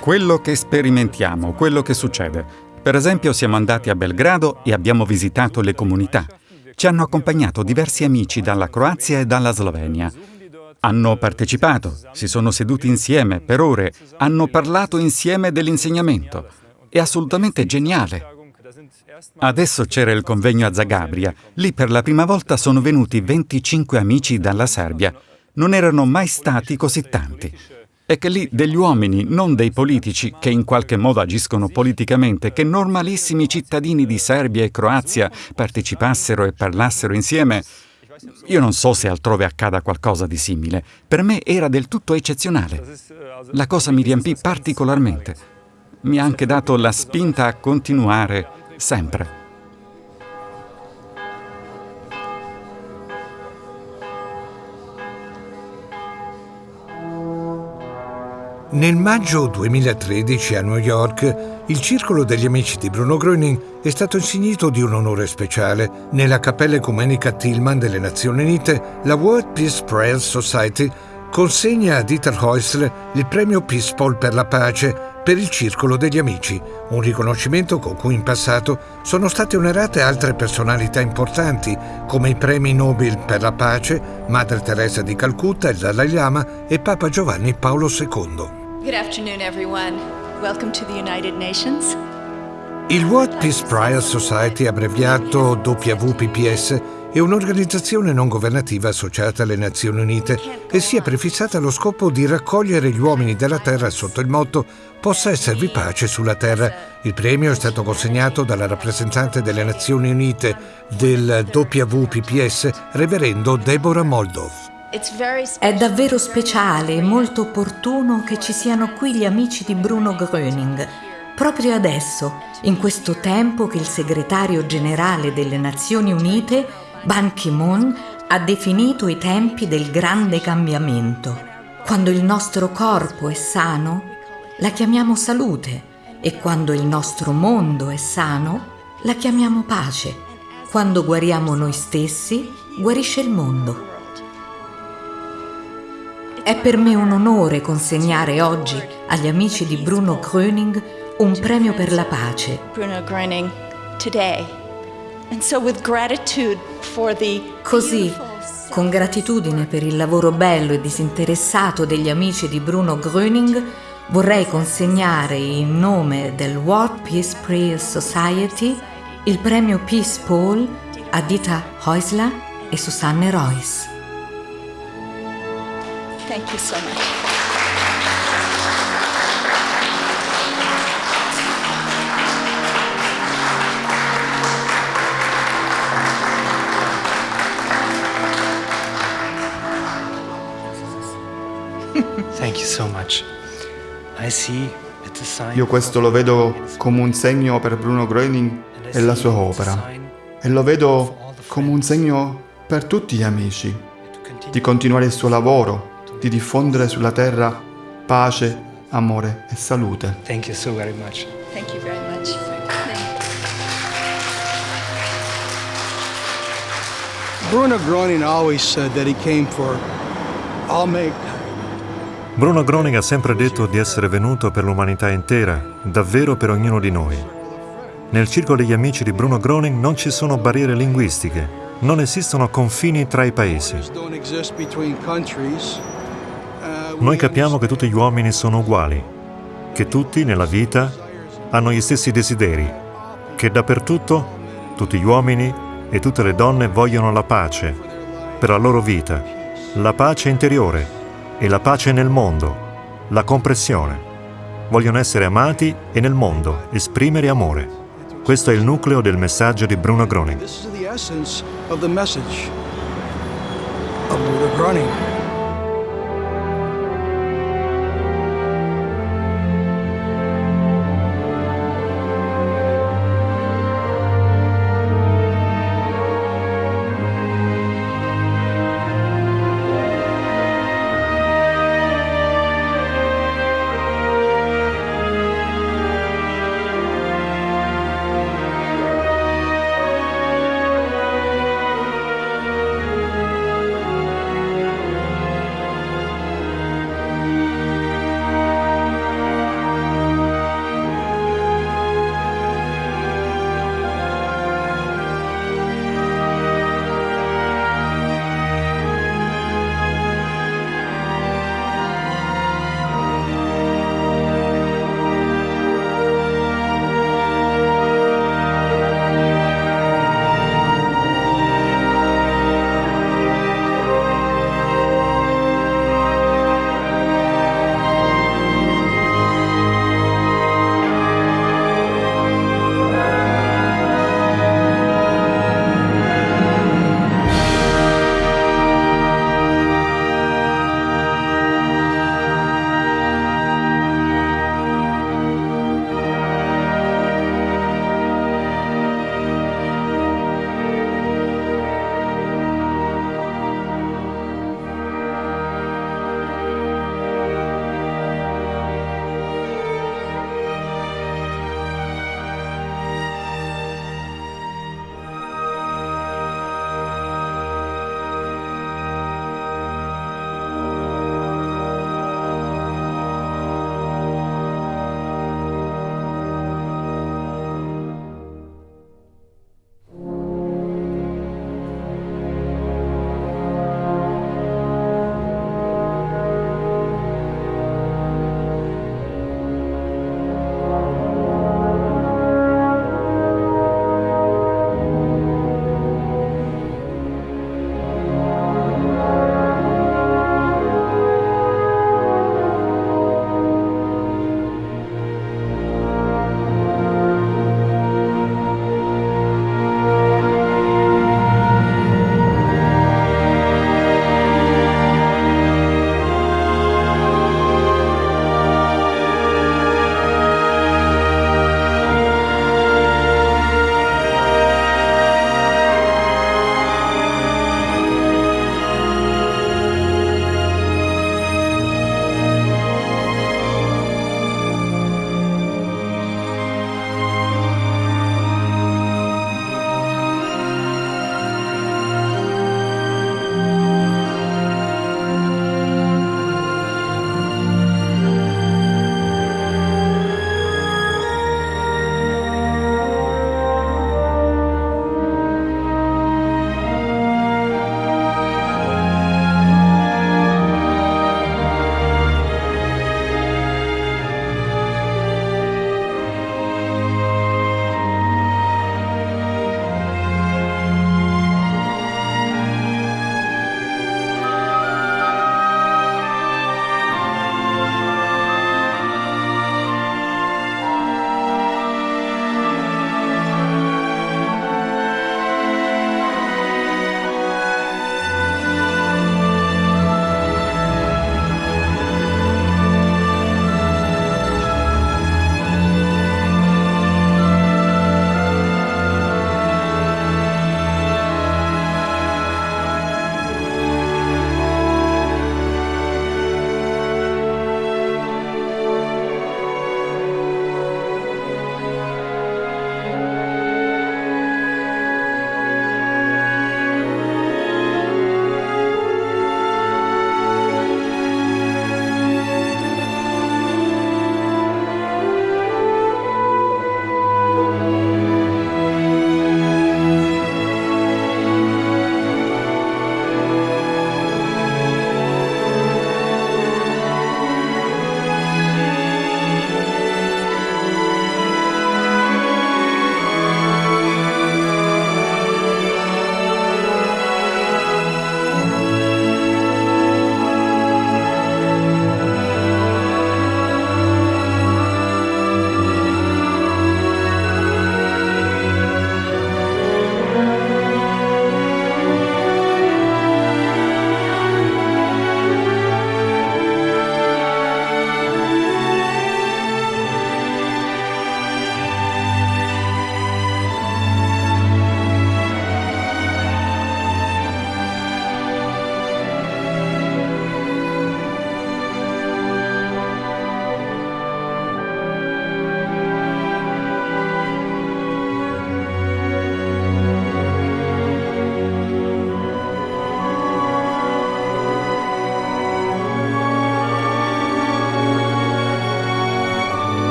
Quello che sperimentiamo, quello che succede. Per esempio siamo andati a Belgrado e abbiamo visitato le comunità. Ci hanno accompagnato diversi amici dalla Croazia e dalla Slovenia. Hanno partecipato, si sono seduti insieme per ore, hanno parlato insieme dell'insegnamento. È assolutamente geniale. Adesso c'era il convegno a Zagabria. Lì per la prima volta sono venuti 25 amici dalla Serbia. Non erano mai stati così tanti. È che lì degli uomini, non dei politici, che in qualche modo agiscono politicamente, che normalissimi cittadini di Serbia e Croazia partecipassero e parlassero insieme, io non so se altrove accada qualcosa di simile. Per me era del tutto eccezionale. La cosa mi riempì particolarmente. Mi ha anche dato la spinta a continuare sempre. Nel maggio 2013 a New York il circolo degli amici di Bruno Gröning è stato insignito di un onore speciale. Nella Cappella Ecumenica Tillman delle Nazioni Unite, la World Peace Prayer Society consegna a Dieter Häusler il premio Peace Paul per la pace per il Circolo degli Amici, un riconoscimento con cui in passato sono state onorate altre personalità importanti come i premi Nobel per la pace, Madre Teresa di Calcutta, il Dalai Lama e Papa Giovanni Paolo II. Good afternoon, everyone. Welcome to the United Nations. Il World Peace Prize Society, abbreviato WPPS, è un'organizzazione non governativa associata alle Nazioni Unite e si è prefissata lo scopo di raccogliere gli uomini della Terra sotto il motto Possa esservi pace sulla Terra. Il premio è stato consegnato dalla rappresentante delle Nazioni Unite del WPPS, reverendo Deborah Moldov. È davvero speciale e molto opportuno che ci siano qui gli amici di Bruno Gröning, proprio adesso, in questo tempo che il segretario generale delle Nazioni Unite, Ban Ki-moon, ha definito i tempi del grande cambiamento. Quando il nostro corpo è sano, la chiamiamo salute e quando il nostro mondo è sano, la chiamiamo pace. Quando guariamo noi stessi, guarisce il mondo. È per me un onore consegnare oggi agli amici di Bruno Gröning un premio per la pace. Bruno Gröning today. And so with gratitude for the Così, con gratitudine per il lavoro bello e disinteressato degli amici di Bruno Gröning, vorrei consegnare in nome del World Peace Prayer Society il premio Peace Paul a Dita Heusler e Susanne Royce. Thank you so much. Thank you so much. I see it's a sign Io questo lo vedo come un segno per Bruno Gröning e la sua opera. E lo vedo come un segno per tutti gli amici di continuare il suo lavoro, di diffondere sulla terra pace, amore e salute. Thank you so very much. Thank you very much. Bruno Groening always said that he came for all mankind. Bruno Groning ha sempre detto di essere venuto per l'umanità intera, davvero per ognuno di noi. Nel circolo degli amici di Bruno Groning non ci sono barriere linguistiche, non esistono confini tra i paesi. Noi capiamo che tutti gli uomini sono uguali, che tutti nella vita hanno gli stessi desideri, che dappertutto tutti gli uomini e tutte le donne vogliono la pace per la loro vita, la pace interiore e la pace nel mondo, la comprensione. Vogliono essere amati e nel mondo esprimere amore. Questo è il nucleo del messaggio di Bruno Groning.